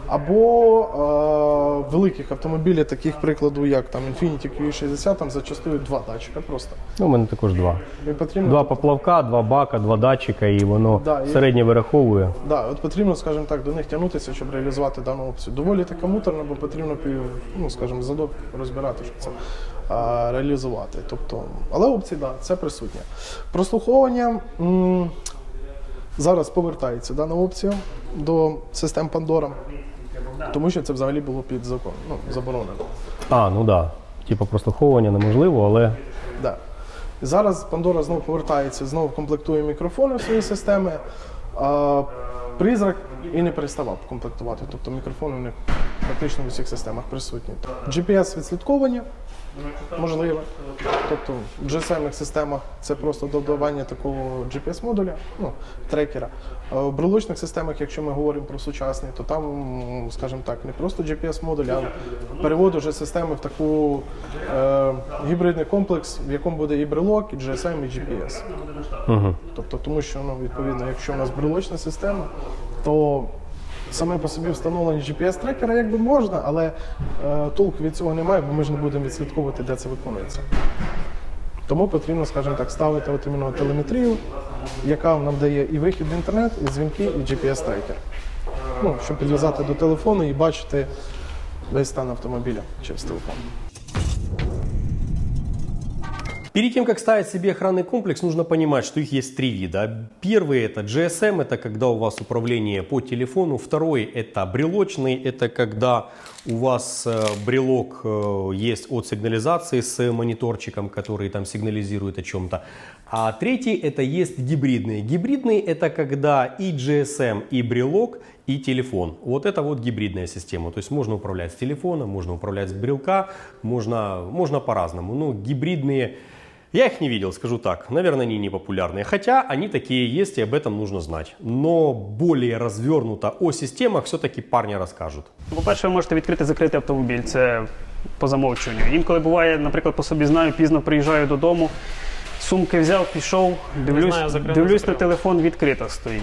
Або е, великих автомобілів, таких прикладу, як там Infiniti Q60, там зачастую два датчика просто. Ну, у мене також два. І потрібно Два поплавка, два бака, два датчика, і воно Да, і- вираховує. Да, от потрібно, скажімо так, до них тягнутися, щоб реалізувати дану опцію. Доволі така муторна, бо потрібно ну, скажімо, задок розбирати, щоб це реалізувати. Тобто, але опції, да, це присутнє. Прослуховування м, зараз повертається дана опція до систем Pandora, тому що це взагалі було під закон, ну, заборонено. А, ну так. Да. Типа прослуховування неможливо, але Да. Зараз Pandora знову повертається, знову комплектує мікрофони в свої системи. А, призрак і не переставав комплектувати. Тобто мікрофони у них практично в усіх системах присутні. GPS відслідковування можливе. Тобто в GSM системах це просто додавання такого GPS-модуля, ну, трекера. В брелочних системах, якщо ми говоримо про сучасні, то там, скажімо так, не просто GPS-модуль, а перевод уже системи в таку е, гібридний комплекс, в якому буде і брелок, і GSM, і GPS. угу. Тобто, тому що ну, відповідно, якщо у нас брелочна система, то саме по собі встановлення GPS-трекера якби можна, але е, толку від цього немає, бо ми ж не будемо відслідковувати, де це виконується. Тому потрібно, скажімо так, ставити от іменно телеметрію, яка нам дає і вихід в інтернет, і дзвінки, і GPS-трекер. Ну, щоб підв'язати до телефону і бачити весь стан автомобіля через телефон. Перед тем, как ставить себе охранный комплекс, нужно понимать, что их есть три вида. Первый это GSM, это когда у вас управление по телефону. Второй это брелочный, это когда у вас э, брелок э, есть от сигнализации с мониторчиком, который там сигнализирует о чем-то. А третий это есть гибридный. Гибридный это когда и GSM, и брелок, и телефон. Вот это вот гибридная система. То есть можно управлять с телефона, можно управлять с брелка, можно, можно по-разному. Но гибридные, я их не видел, скажу так. Наверное, они не популярные. Хотя они такие есть, и об этом нужно знать. Но более развернуто о системах все-таки парни расскажут. Ну, По-перше, ви можете відкрити закритий автомобіль. Це по замовчуванню. Інколи буває, наприклад, по собі знаю, пізно приїжджаю додому, сумки взяв, пішов, дивлюсь, знаю, закрив, не дивлюсь на закрив. телефон, відкрита стоїть.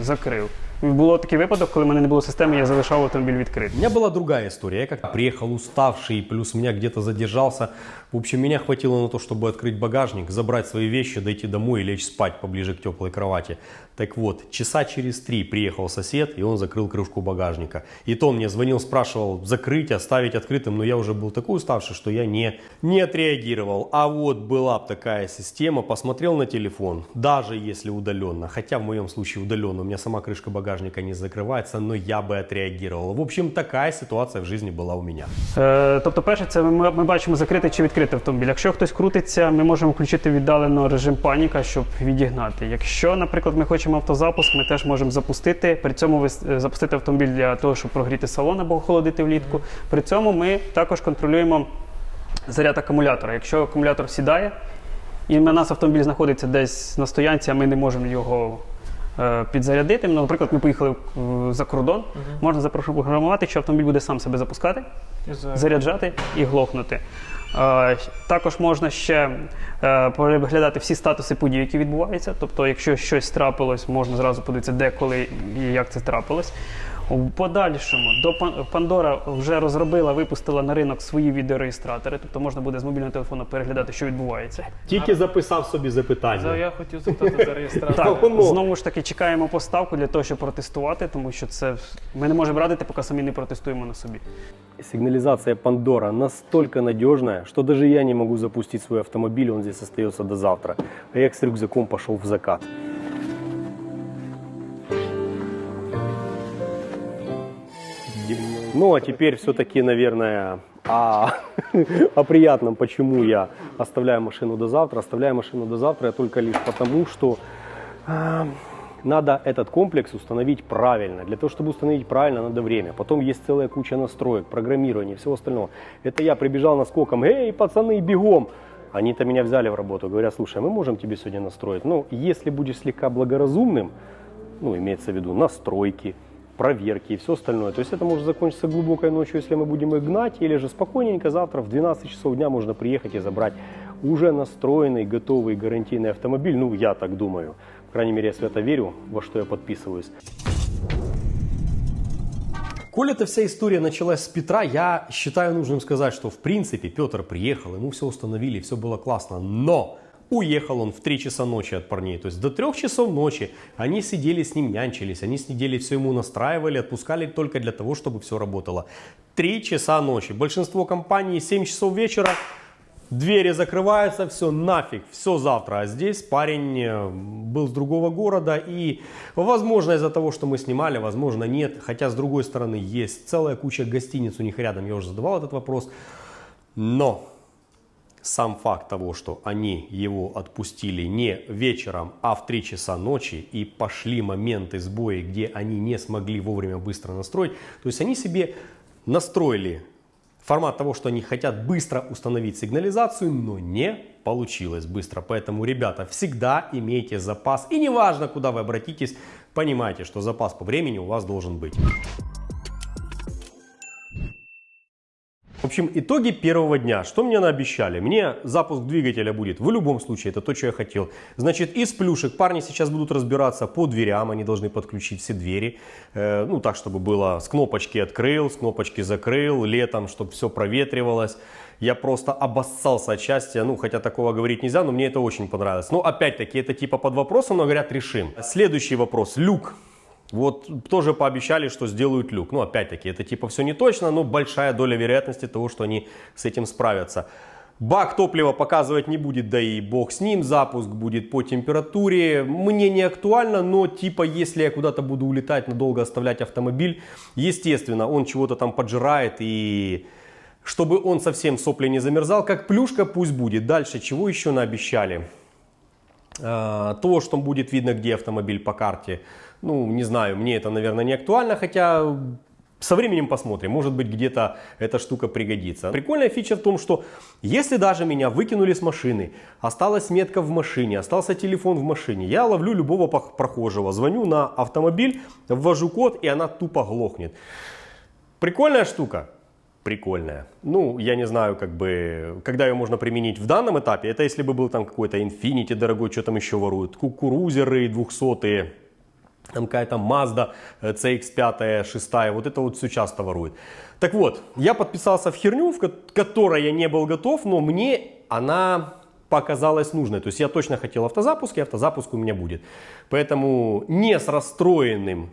Закрив. І Було такий випадок, коли в мене не було системи, я залишав автомобіль У відкритим. меня была другая история. Я как приехал уставший, плюс меня где-то задержался. в общем, меня хватило на то, чтобы открыть багажник, забрать свои вещи, дойти домой и лечь спать поближе к теплой кровати. Так вот, часа через три приехал сосед, и он закрыл крышку багажника. И то он мне звонил, спрашивал, закрыть, оставить открытым, но я уже был такой уставший, что я не, не отреагировал. А вот была бы такая система, посмотрел на телефон, даже если удаленно, хотя в моем случае удаленно, у меня сама крышка багажника не закрывается, но я бы отреагировал. В общем, такая ситуация в жизни была у меня. Е, тобто, перше, це ми, ми бачимо закритий чи відкритий автомобіль. Якщо хтось крутиться, ми можемо включити віддалено режим паніка, щоб відігнати. Якщо, наприклад, ми хочемо автозапуск, ми теж можемо запустити. При цьому е, запустити автомобіль для того, щоб прогріти салон або охолодити влітку. При цьому ми також контролюємо заряд акумулятора. Якщо акумулятор сідає, і в нас автомобіль знаходиться десь на стоянці, а ми не можемо його е, підзарядити. Ну, наприклад, ми поїхали за кордон, можна запрограмувати, що автомобіль буде сам себе запускати заряджати і глохнути. Е, Також можна ще е, переглядати всі статуси подій, які відбуваються. Тобто, якщо щось трапилось, можна зразу подивитися, де, коли і як це трапилось. У подальшому до Пан- Pandora вже розробила, випустила на ринок свої відеореєстратори, тобто можна буде з мобільного телефону переглядати, що відбувається. Тільки записав собі запитання. я хотів запитати за реєстрацію. Так, знову ж таки чекаємо поставку для того, щоб протестувати, тому що це ми не можемо радити, поки самі не протестуємо на собі. Сигнализация Pandora настолько надежная, что даже я не могу запустить свой автомобиль, он здесь остается до завтра. А я с рюкзаком пошел в закат. Ну а теперь все-таки, наверное, о, о приятном, почему я оставляю машину до завтра. Оставляю машину до завтра я только лишь потому, что а, надо этот комплекс установить правильно. Для того, чтобы установить правильно, надо время. Потом есть целая куча настроек, программирования, всего остального. Это я прибежал наскоком, эй, пацаны, бегом! Они-то меня взяли в работу, говорят, слушай, мы можем тебе сегодня настроить. Ну, если будешь слегка благоразумным, ну, имеется в виду настройки, проверки и все остальное. То есть это может закончиться глубокой ночью, если мы будем их гнать, или же спокойненько завтра в 12 часов дня можно приехать и забрать уже настроенный, готовый гарантийный автомобиль. Ну, я так думаю. По крайней мере, я свято верю, во что я подписываюсь. Коль эта вся история началась с Петра, я считаю нужным сказать, что в принципе Петр приехал, ему все установили, все было классно, но уехал он в 3 часа ночи от парней. То есть до 3 часов ночи они сидели с ним, нянчились, они сидели, все ему настраивали, отпускали только для того, чтобы все работало. 3 часа ночи. Большинство компаний 7 часов вечера, Двери закрываются, все нафиг, все завтра. А здесь парень э, был с другого города и, возможно, из-за того, что мы снимали, возможно, нет. Хотя, с другой стороны, есть целая куча гостиниц у них рядом, я уже задавал этот вопрос. Но сам факт того, что они его отпустили не вечером, а в 3 часа ночи и пошли моменты сбоя, где они не смогли вовремя быстро настроить, то есть они себе настроили формат того, что они хотят быстро установить сигнализацию, но не получилось быстро. Поэтому, ребята, всегда имейте запас. И неважно, куда вы обратитесь, понимайте, что запас по времени у вас должен быть. В общем, итоги первого дня. Что мне наобещали? Мне запуск двигателя будет в любом случае, это то, что я хотел. Значит, из плюшек парни сейчас будут разбираться по дверям, они должны подключить все двери. Э, ну, так, чтобы было с кнопочки открыл, с кнопочки закрыл, летом, чтобы все проветривалось. Я просто обоссался от счастья, ну, хотя такого говорить нельзя, но мне это очень понравилось. Но, опять-таки, это типа под вопросом, но говорят, решим. Следующий вопрос. Люк. Вот тоже пообещали, что сделают люк. Ну, опять-таки, это типа все не точно, но большая доля вероятности того, что они с этим справятся. Бак топлива показывать не будет, да и бог с ним, запуск будет по температуре. Мне не актуально, но типа если я куда-то буду улетать, надолго оставлять автомобиль, естественно, он чего-то там поджирает и чтобы он совсем сопли не замерзал, как плюшка пусть будет. Дальше чего еще наобещали? А, То, что будет видно, где автомобиль по карте, ну, не знаю, мне это, наверное, не актуально, хотя со временем посмотрим, может быть, где-то эта штука пригодится. Прикольная фича в том, что если даже меня выкинули с машины, осталась метка в машине, остался телефон в машине, я ловлю любого прохожего, звоню на автомобиль, ввожу код, и она тупо глохнет. Прикольная штука? Прикольная. Ну, я не знаю, как бы, когда ее можно применить в данном этапе. Это если бы был там какой-то Infinity дорогой, что там еще воруют, кукурузеры 200 там какая-то Mazda э, CX-5, 6, вот это вот все часто ворует. Так вот, я подписался в херню, в ко- которой я не был готов, но мне она показалась нужной. То есть я точно хотел автозапуск, и автозапуск у меня будет. Поэтому не с расстроенным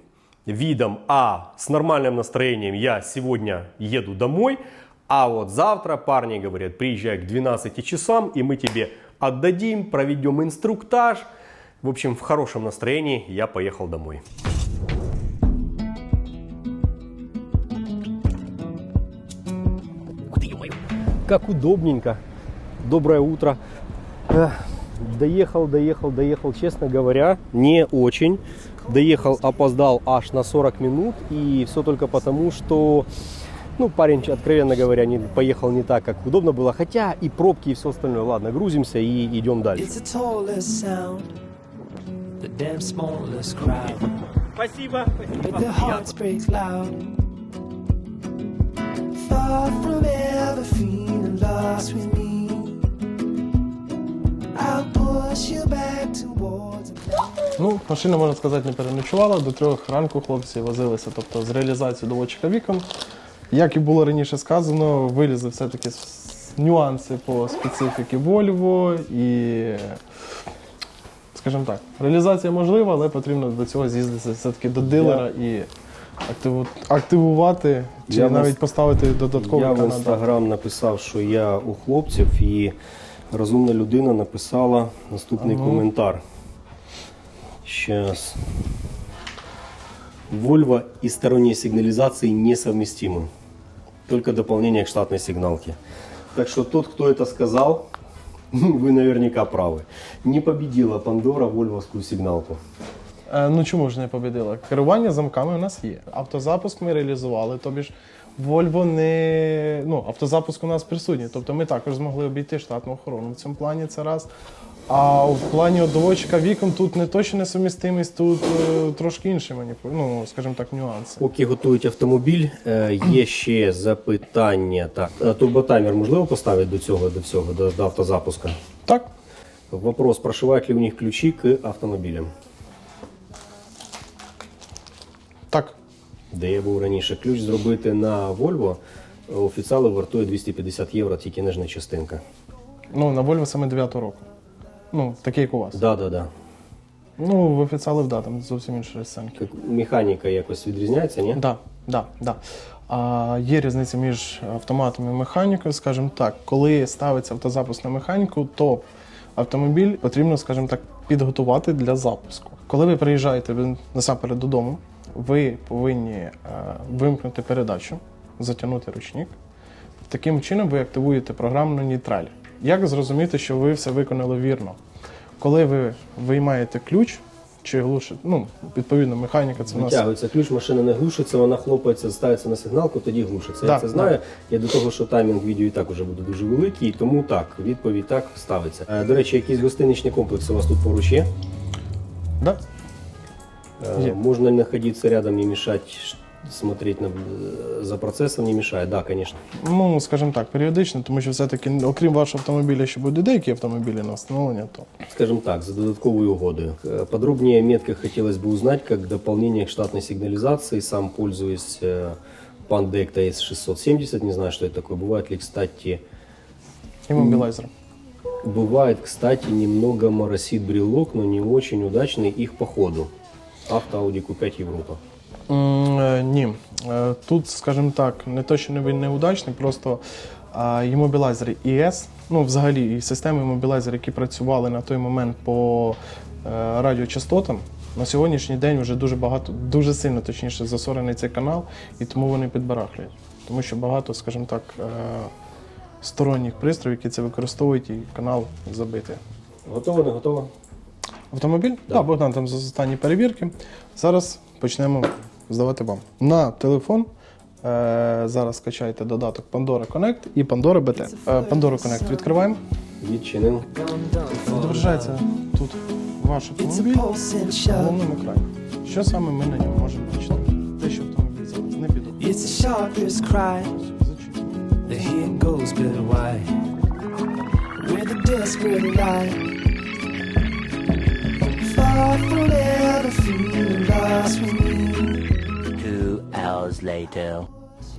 видом, а с нормальным настроением я сегодня еду домой, а вот завтра парни говорят, приезжай к 12 часам, и мы тебе отдадим, проведем инструктаж. В общем, в хорошем настроении я поехал домой. Как удобненько. Доброе утро. Доехал, доехал, доехал, честно говоря, не очень. Доехал, опоздал аж на 40 минут. И все только потому, что ну, парень, откровенно говоря, не, поехал не так, как удобно было. Хотя и пробки, и все остальное. Ладно, грузимся и идем дальше. Damn smallest crowd. Спасибо. But their hearts break loud. Far from ever feeling lost with me. I'll push you back towards. Ну, машина, можна сказати, не переночувала. До трьох ранку хлопці возилися, тобто з реалізацією доводчика вікон. Як і було раніше сказано, вилізли все-таки нюанси по специфіки Volvo і, скажімо так, реалізація можлива, але потрібно до цього з'їздити все-таки до дилера і активу- активувати чи Я в навіть інст- поставити додатковий Я в канал. інстаграм написав, що я у хлопців, і розумна людина написала наступний коментар. Сейчас. Volvo и сторонние сигнализации несовместимы. Только дополнение к штатной сигналке. Так что тот, кто это сказал, вы наверняка правы. Не победила Пандора вольвовскую сигналку. Е, Ну чому ж не победила? Керування замками у нас є. Автозапуск ми реалізували, тобі ж Volvo не. Ну, автозапуск у нас присутній. Тобто ми також змогли обійти штатну охорону в цьому плані це раз. А в плані от доводчика віком тут не точно несумістимість, тут е, трошки інші маніпу... ну, скажімо так, нюанси. Поки готують автомобіль, е, є ще запитання. Так, е, турботаймер можливо поставити до цього, до всього, до, до автозапуска? Так, Вопрос, прошивають ли у них ключи к автомобілям? так. Де я був раніше. Ключ зробити на Volvo офіціали вартує 250 євро, тільки нижня частинка. Ну, на Volvo саме 9 року. Ну, такий як у вас. Да, да, да. Ну, в офіціалів, да, там зовсім інші розцінки. Механіка якось відрізняється, ні? Да, да, да. А, є різниця між автоматом і механікою, скажімо так. Коли ставиться автозапуск на механіку, то автомобіль потрібно, скажімо так, підготувати для запуску. Коли ви приїжджаєте насамперед додому, ви повинні е, вимкнути передачу, затягнути ручник. Таким чином ви активуєте програмну нейтраль. Як зрозуміти, що ви все виконали вірно? Коли ви виймаєте ключ чи глушите, ну, відповідно, механіка це у нас Витягується ключ, машина не глушиться, вона хлопається, ставиться на сигналку, тоді глушиться. Да, я це знаю. Я до того, що таймінг відео і так уже буде дуже великий, тому так, відповідь так ставиться. Е, До речі, якісь гостиничні комплекси у вас тут поруч є? Да? Е. Можно находиться рядом, мешать, ш- смотреть на, э, за процессом не мешает. Да, конечно. Ну, скажімо так, періодично, тому що все-таки, окрім вашого автомобіля, ще будуть деякі автомобілі на встановлення, то Скажем так, за додатковую угодою. Э, Подробнее о метках хотелось бы узнать, как дополнение к штатной сигнализации. Сам пользуюсь э, Pandect AS670, не знаю, что это такое. Бывает ли, кстати, іммобілайзер. бывает, кстати, немного моросит брелок, но не очень удачный их по ходу. Авто Audi Q5 Европа. Е, Ні. Е, Тут, скажімо так, не то, що він неудачний, просто е, іммобілайзер ES ну взагалі і системи мобілайзер, які працювали на той момент по е, радіочастотам, на сьогоднішній день вже дуже багато, дуже сильно точніше засорений цей канал, і тому вони підбарахлюють. Тому що багато, скажімо так, сторонніх пристроїв, які це використовують, і канал забитий. Готово, не готово? Автомобіль? Так, да, Богдан там за останні перевірки. Зараз почнемо здавати вам. На телефон е, зараз скачайте додаток Pandora Connect і Pandora BT. Е, Pandora Connect відкриваємо. Відчинив. Відображається тут ваш автомобіль на головному екрані. Що саме ми на ньому можемо бачити? Те, що автомобіль зараз не піду. Later.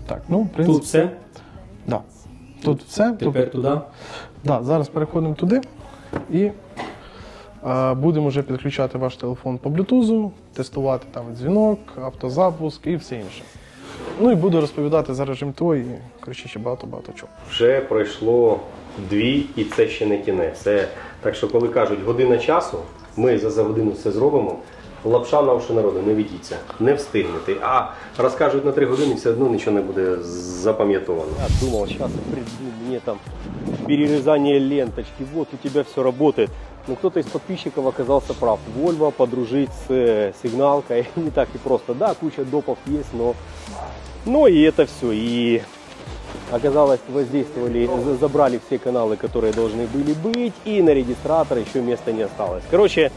Так, ну, в принципі, Тут все. Да. Тут все. Тепер туди. Да, зараз переходимо туди і е, будемо вже підключати ваш телефон по блютузу, тестувати там дзвінок, автозапуск і все інше. Ну і буду розповідати за режим ТО і коротше, ще багато-багато чого. Вже пройшло дві, і це ще не кінець. Це так що, коли кажуть година часу, ми за, за годину все зробимо. Лапша на уші народу, не ведіться, не встигнете. А розкажуть на три години, все одно нічого не буде запам'ятовано. Я думав, зараз приду, мені там перерезание ленточки, вот у тебя все работает. Но кто-то из подписчиков оказался прав. Volvo подружить с э, сигналкой не так и просто. Да, куча допов есть, но, но и это все. И оказалось, воздействовали, за- забрали все каналы, которые должны были быть, и на регистратор еще места не осталось. Короче,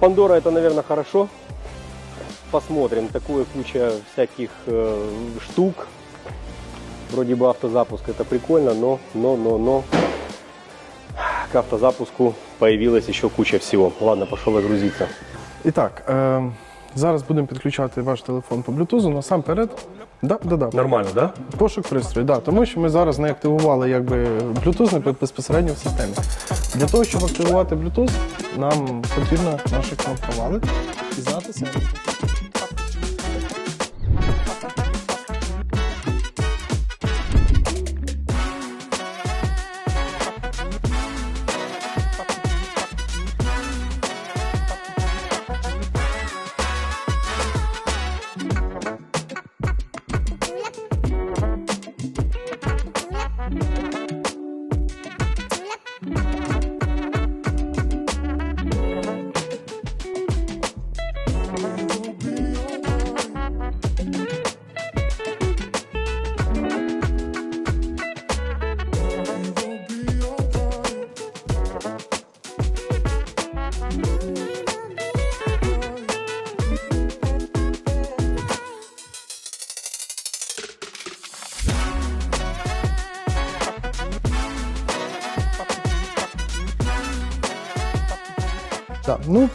Пандора это, наверное, хорошо. Посмотрим. Такое куча всяких э, штук. Вроде бы автозапуск это прикольно, но, но, но, но к автозапуску появилась еще куча всего. Ладно, пошел загрузиться. І так, е, зараз будемо підключати ваш телефон по блютузу. Насамперед, да, да, да. Нормально, да? Пошук пристрою, да, тому що ми зараз не активували якби Bluetooth не безпосередньо в системі. Для того, щоб активувати Bluetooth, нам потрібно наші кнопки вали і знати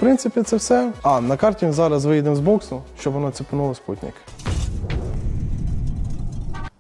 принципі це все. А на карті зараз виїдемо з боксу, щоб воно цепануло спутник.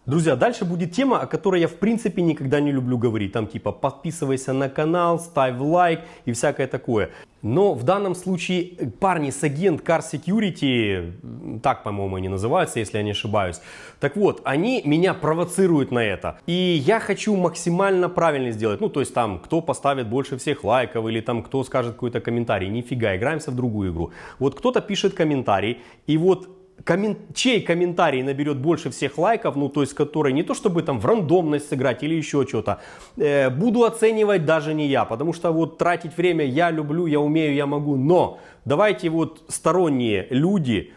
Друзья, дальше будет тема, о которой я в принципе никогда не люблю говорить. Там типа подписывайся на канал, ставь лайк и всякое такое. Но в данном случае парни с агент Car Security, так, по-моему, они называются, если я не ошибаюсь. Так вот, они меня провоцируют на это. И я хочу максимально правильно сделать. Ну, то есть там, кто поставит больше всех лайков или там, кто скажет какой-то комментарий. Нифига, играемся в другую игру. Вот кто-то пишет комментарий, и вот коммен- чей комментарий наберет больше всех лайков, ну то есть который не то чтобы там в рандомность сыграть или еще что-то, э, буду оценивать даже не я, потому что вот тратить время я люблю, я умею, я могу, но давайте вот сторонние люди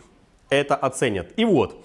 это оценят. И вот,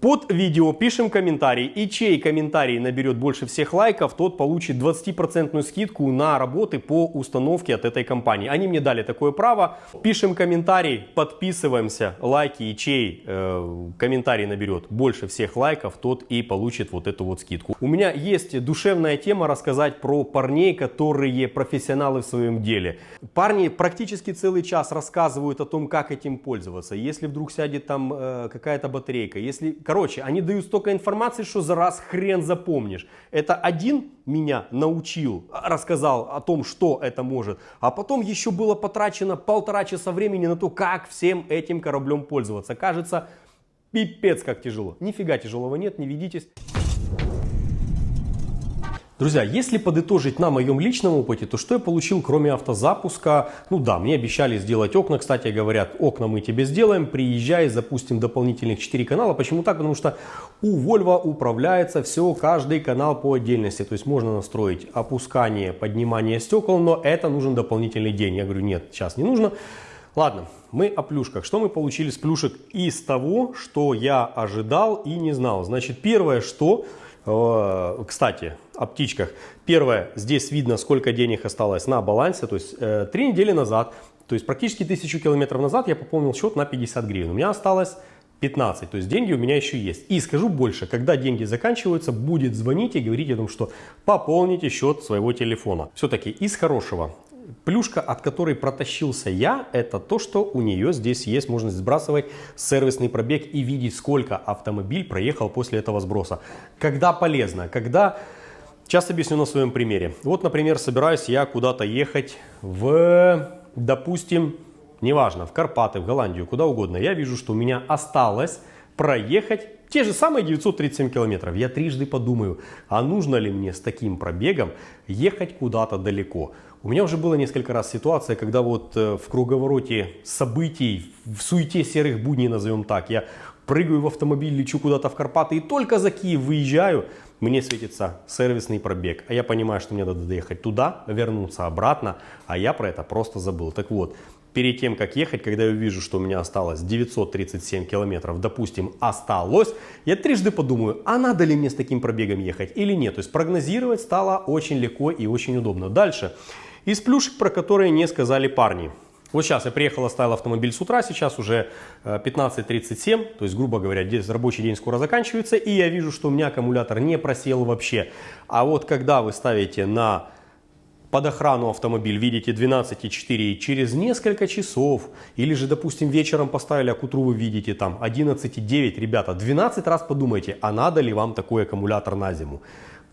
под видео пишем комментарий, и чей комментарий наберет больше всех лайков, тот получит 20% скидку на работы по установке от этой компании. Они мне дали такое право. Пишем комментарий, подписываемся, лайки, и чей э, комментарий наберет больше всех лайков, тот и получит вот эту вот скидку. У меня есть душевная тема рассказать про парней, которые профессионалы в своем деле. Парни практически целый час рассказывают о том, как этим пользоваться. Если вдруг сядет там э, какая-то батарейка, если, короче, они дают столько информации, что за раз хрен запомнишь. Это один меня научил, рассказал о том, что это может, а потом еще было потрачено полтора часа времени на то, как всем этим кораблем пользоваться. Кажется, пипец как тяжело. Нифига тяжелого нет, не ведитесь. Друзья, если подытожить на моем личном опыте, то что я получил, кроме автозапуска? Ну да, мне обещали сделать окна. Кстати, говорят, окна мы тебе сделаем, приезжай, запустим дополнительных 4 канала. Почему так? Потому что у Volvo управляется все, каждый канал по отдельности. То есть можно настроить опускание, поднимание стекол, но это нужен дополнительный день. Я говорю, нет, сейчас не нужно. Ладно, мы о плюшках. Что мы получили с плюшек из того, что я ожидал и не знал? Значит, первое, что... Кстати, о птичках. Первое, здесь видно, сколько денег осталось на балансе. То есть э, три недели назад, то есть практически тысячу километров назад я пополнил счет на 50 гривен. У меня осталось 15, то есть деньги у меня еще есть. И скажу больше, когда деньги заканчиваются, будет звонить и говорить о том, что пополните счет своего телефона. Все-таки из хорошего. Плюшка, от которой протащился я, это то, что у нее здесь есть возможность сбрасывать сервисный пробег и видеть, сколько автомобиль проехал после этого сброса. Когда полезно, когда... Сейчас объясню на своем примере. Вот, например, собираюсь я куда-то ехать в, допустим, неважно, в Карпаты, в Голландию, куда угодно. Я вижу, что у меня осталось проехать те же самые 937 километров. Я трижды подумаю, а нужно ли мне с таким пробегом ехать куда-то далеко. У меня уже было несколько раз ситуация, когда вот э, в круговороте событий, в суете серых будней, назовем так, я прыгаю в автомобиль, лечу куда-то в Карпаты и только за Киев выезжаю, мне светится сервисный пробег. А я понимаю, что мне надо доехать туда, вернуться обратно, а я про это просто забыл. Так вот, перед тем, как ехать, когда я увижу, что у меня осталось 937 километров, допустим, осталось, я трижды подумаю, а надо ли мне с таким пробегом ехать или нет. То есть прогнозировать стало очень легко и очень удобно. Дальше. Из плюшек, про которые не сказали парни. Вот сейчас я приехал, оставил автомобиль с утра, сейчас уже э, 15.37, то есть, грубо говоря, рабочий день скоро заканчивается, и я вижу, что у меня аккумулятор не просел вообще. А вот когда вы ставите на под охрану автомобиль, видите 12,4 и через несколько часов, или же, допустим, вечером поставили, а к утру вы видите там 11,9, ребята, 12 раз подумайте, а надо ли вам такой аккумулятор на зиму.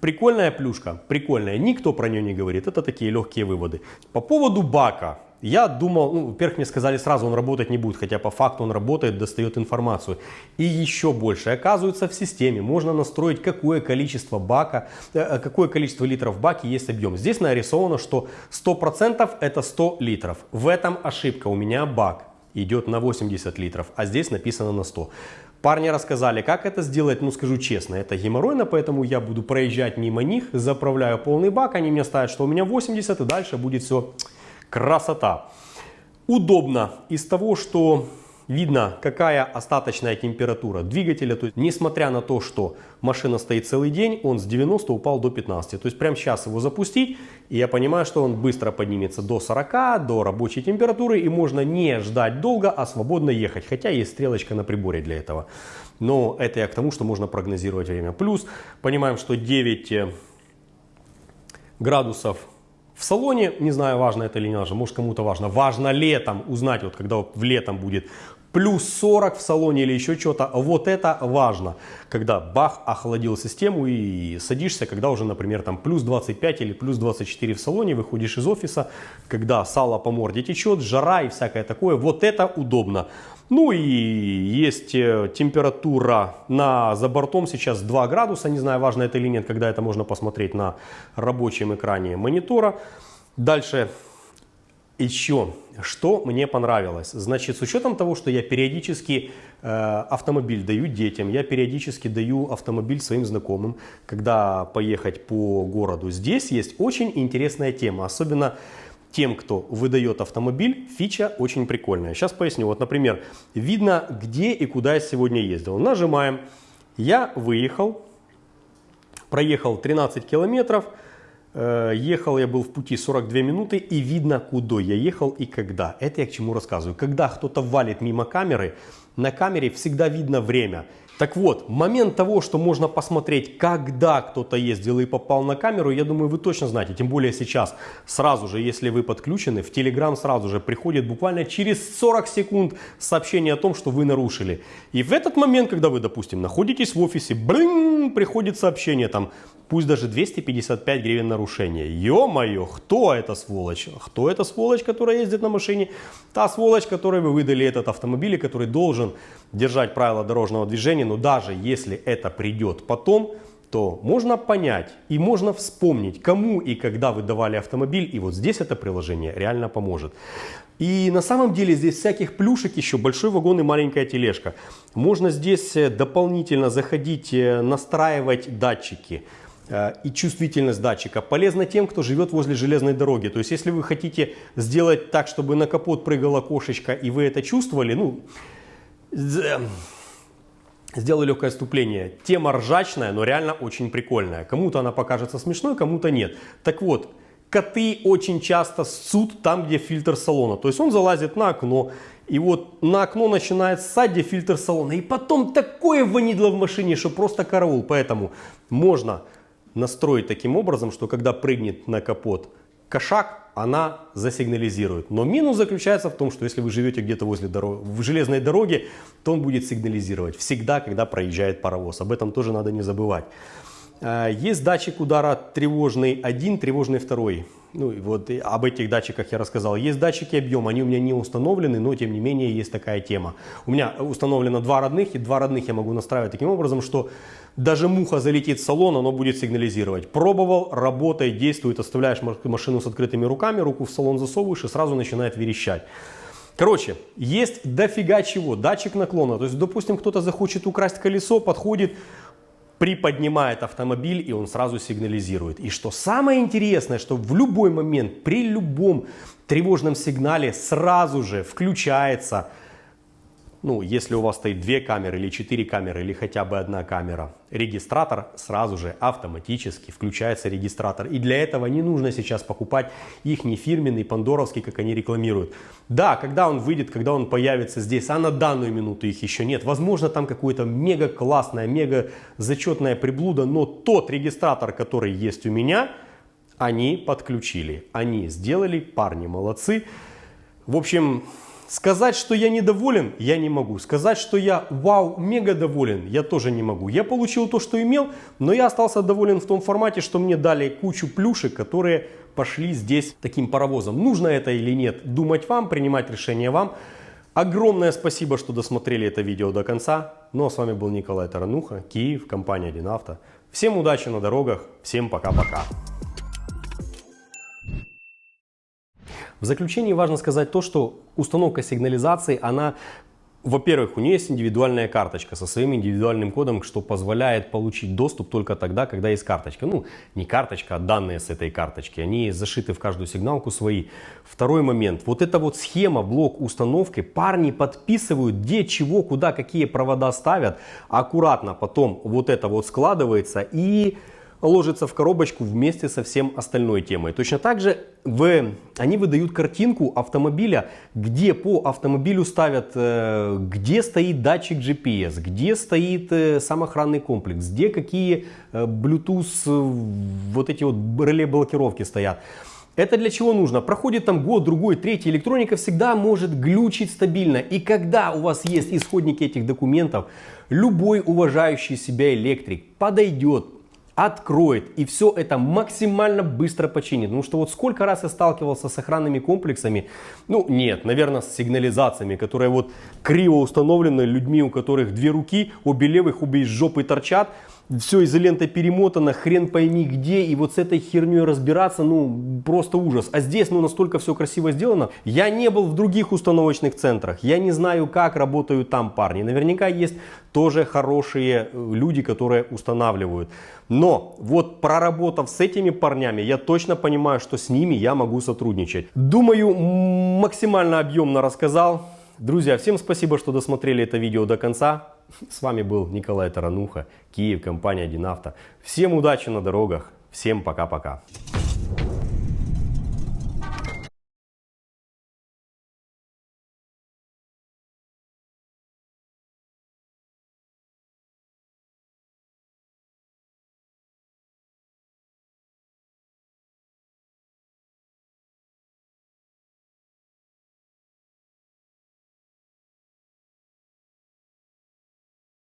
Прикольная плюшка, прикольная, никто про нее не говорит, это такие легкие выводы. По поводу бака, я думал, ну, во-первых, мне сказали сразу, он работать не будет, хотя по факту он работает, достает информацию. И еще больше, оказывается, в системе можно настроить, какое количество бака, э, какое количество литров в баке есть объем. Здесь нарисовано, что 100% это 100 литров. В этом ошибка, у меня бак идет на 80 литров, а здесь написано на 100. Парни рассказали, как это сделать, ну скажу честно, это геморройно, поэтому я буду проезжать мимо них, заправляю полный бак, они мне ставят, что у меня 80 и дальше будет все красота. Удобно из того, что видно, какая остаточная температура двигателя. То есть, несмотря на то, что машина стоит целый день, он с 90 упал до 15. То есть, прямо сейчас его запустить, и я понимаю, что он быстро поднимется до 40, до рабочей температуры, и можно не ждать долго, а свободно ехать. Хотя есть стрелочка на приборе для этого. Но это я к тому, что можно прогнозировать время. Плюс, понимаем, что 9 э, градусов в салоне, не знаю, важно это или не важно, может кому-то важно, важно летом узнать, вот когда в летом будет плюс 40 в салоне или еще что-то, вот это важно, когда бах, охладил систему и садишься, когда уже, например, там плюс 25 или плюс 24 в салоне, выходишь из офиса, когда сало по морде течет, жара и всякое такое, вот это удобно. Ну и есть э, температура на, за бортом сейчас 2 градуса, не знаю, важно это или нет, когда это можно посмотреть на рабочем экране монитора. Дальше еще, что мне понравилось. Значит, с учетом того, что я периодически э, автомобиль даю детям, я периодически даю автомобиль своим знакомым, когда поехать по городу. Здесь есть очень интересная тема, особенно тем, кто выдает автомобиль, фича очень прикольная. Сейчас поясню. Вот, например, видно, где и куда я сегодня ездил. Нажимаем. Я выехал, проехал 13 километров, ехал я был в пути 42 минуты и видно, куда я ехал и когда. Это я к чему рассказываю. Когда кто-то валит мимо камеры, на камере всегда видно время. Так вот, момент того, что можно посмотреть, когда кто-то ездил и попал на камеру, я думаю, вы точно знаете. Тем более сейчас, сразу же, если вы подключены, в Telegram сразу же приходит буквально через 40 секунд сообщение о том, что вы нарушили. И в этот момент, когда вы, допустим, находитесь в офисе, блин, приходит сообщение там, пусть даже 255 гривен нарушения. Ё-моё, кто это сволочь? Кто это сволочь, которая ездит на машине? Та сволочь, которой вы выдали этот автомобиль, и который должен держать правила дорожного движения, но даже если это придет потом, то можно понять и можно вспомнить, кому и когда вы давали автомобиль, и вот здесь это приложение реально поможет. И на самом деле здесь всяких плюшек еще, большой вагон и маленькая тележка. Можно здесь э, дополнительно заходить, э, настраивать датчики и чувствительность датчика. Полезно тем, кто живет возле железной дороги. То есть, если вы хотите сделать так, чтобы на капот прыгала кошечка, и вы это чувствовали, ну, з- сделаю легкое отступление. Тема ржачная, но реально очень прикольная. Кому-то она покажется смешной, кому-то нет. Так вот, коты очень часто ссут там, где фильтр салона. То есть он залазит на окно, и вот на окно начинает ссать, где фильтр салона. И потом такое ванидло в машине, что просто караул. Поэтому можно настроить таким образом, что когда прыгнет на капот кошак, она засигнализирует. Но минус заключается в том, что если вы живете где-то возле дороги, в железной дороге, то он будет сигнализировать всегда, когда проезжает паровоз. Об этом тоже надо не забывать. Э, Есть датчик удара тревожный один, тревожный второй. Ну, и вот об этих датчиках я рассказал. Есть датчики объема, они у меня не установлены, но тем не менее есть такая тема. У меня установлено два родных, и два родных я могу настраивать таким образом, что даже муха залетит в салон, оно будет сигнализировать. Пробовал, работает, действует, оставляешь ма- машину с открытыми руками, руку в салон засовываешь и сразу начинает верещать. Короче, есть дофига чего. Датчик наклона. То есть, допустим, кто-то захочет украсть колесо, подходит, приподнимает автомобиль, и он сразу сигнализирует. И что самое интересное, что в любой момент, при любом тревожном сигнале сразу же включается ну, если у вас стоит две камеры или четыре камеры, или хотя бы одна камера, регистратор сразу же автоматически включается регистратор. И для этого не нужно сейчас покупать их не фирменный, пандоровский, как они рекламируют. Да, когда он выйдет, когда он появится здесь, а на данную минуту их еще нет. Возможно, там какое-то мега классное, мега зачетная приблуда, но тот регистратор, который есть у меня, они подключили. Они сделали, парни молодцы. В общем, сказать, что я недоволен, я не могу. Сказать, что я вау, мега доволен, я тоже не могу. Я получил то, что имел, но я остался доволен в том формате, что мне дали кучу плюшек, которые пошли здесь таким паровозом. Нужно это или нет, думать вам, принимать решение вам. Огромное спасибо, что досмотрели это видео до конца. Ну а с вами был Николай Тарануха, Киев, компания Динавто. Всем удачи на дорогах, всем пока-пока. В заключении важно сказать то, что установка сигнализации, она, во-первых, у нее есть индивидуальная карточка со своим индивидуальным кодом, что позволяет получить доступ только тогда, когда есть карточка. Ну, не карточка, а данные с этой карточки. Они зашиты в каждую сигналку свои. Второй момент. Вот эта вот схема, блок установки, парни подписывают, где, чего, куда, какие провода ставят. Аккуратно потом вот это вот складывается и ложится в коробочку вместе со всем остальной темой. Точно так же в, они выдают картинку автомобиля, где по автомобилю ставят, э, где стоит датчик GPS, где стоит э, сам охранный комплекс, где какие э, Bluetooth вот эти вот реле блокировки стоят. Это для чего нужно? Проходит там год, другой, третий, электроника всегда может глючить стабильно. И когда у вас есть исходники этих документов, любой уважающий себя электрик подойдет, откроет и все это максимально быстро починит. Потому что вот сколько раз я сталкивался с охранными комплексами, ну нет, наверное, с сигнализациями, которые вот криво установлены людьми, у которых две руки, обе левых, обе из жопы торчат, все изолентой перемотано, хрен пойми где, и вот с этой херней разбираться, ну, просто ужас. А здесь, ну, настолько все красиво сделано. Я не был в других установочных центрах, я не знаю, как работают там парни. Наверняка есть тоже хорошие э, люди, которые устанавливают. Но вот проработав с этими парнями, я точно понимаю, что с ними я могу сотрудничать. Думаю, максимально объемно рассказал. Друзья, всем спасибо, что досмотрели это видео до конца. С вами был Николай Тарануха, Киев, компания «Динавто». Всем удачи на дорогах, всем пока-пока.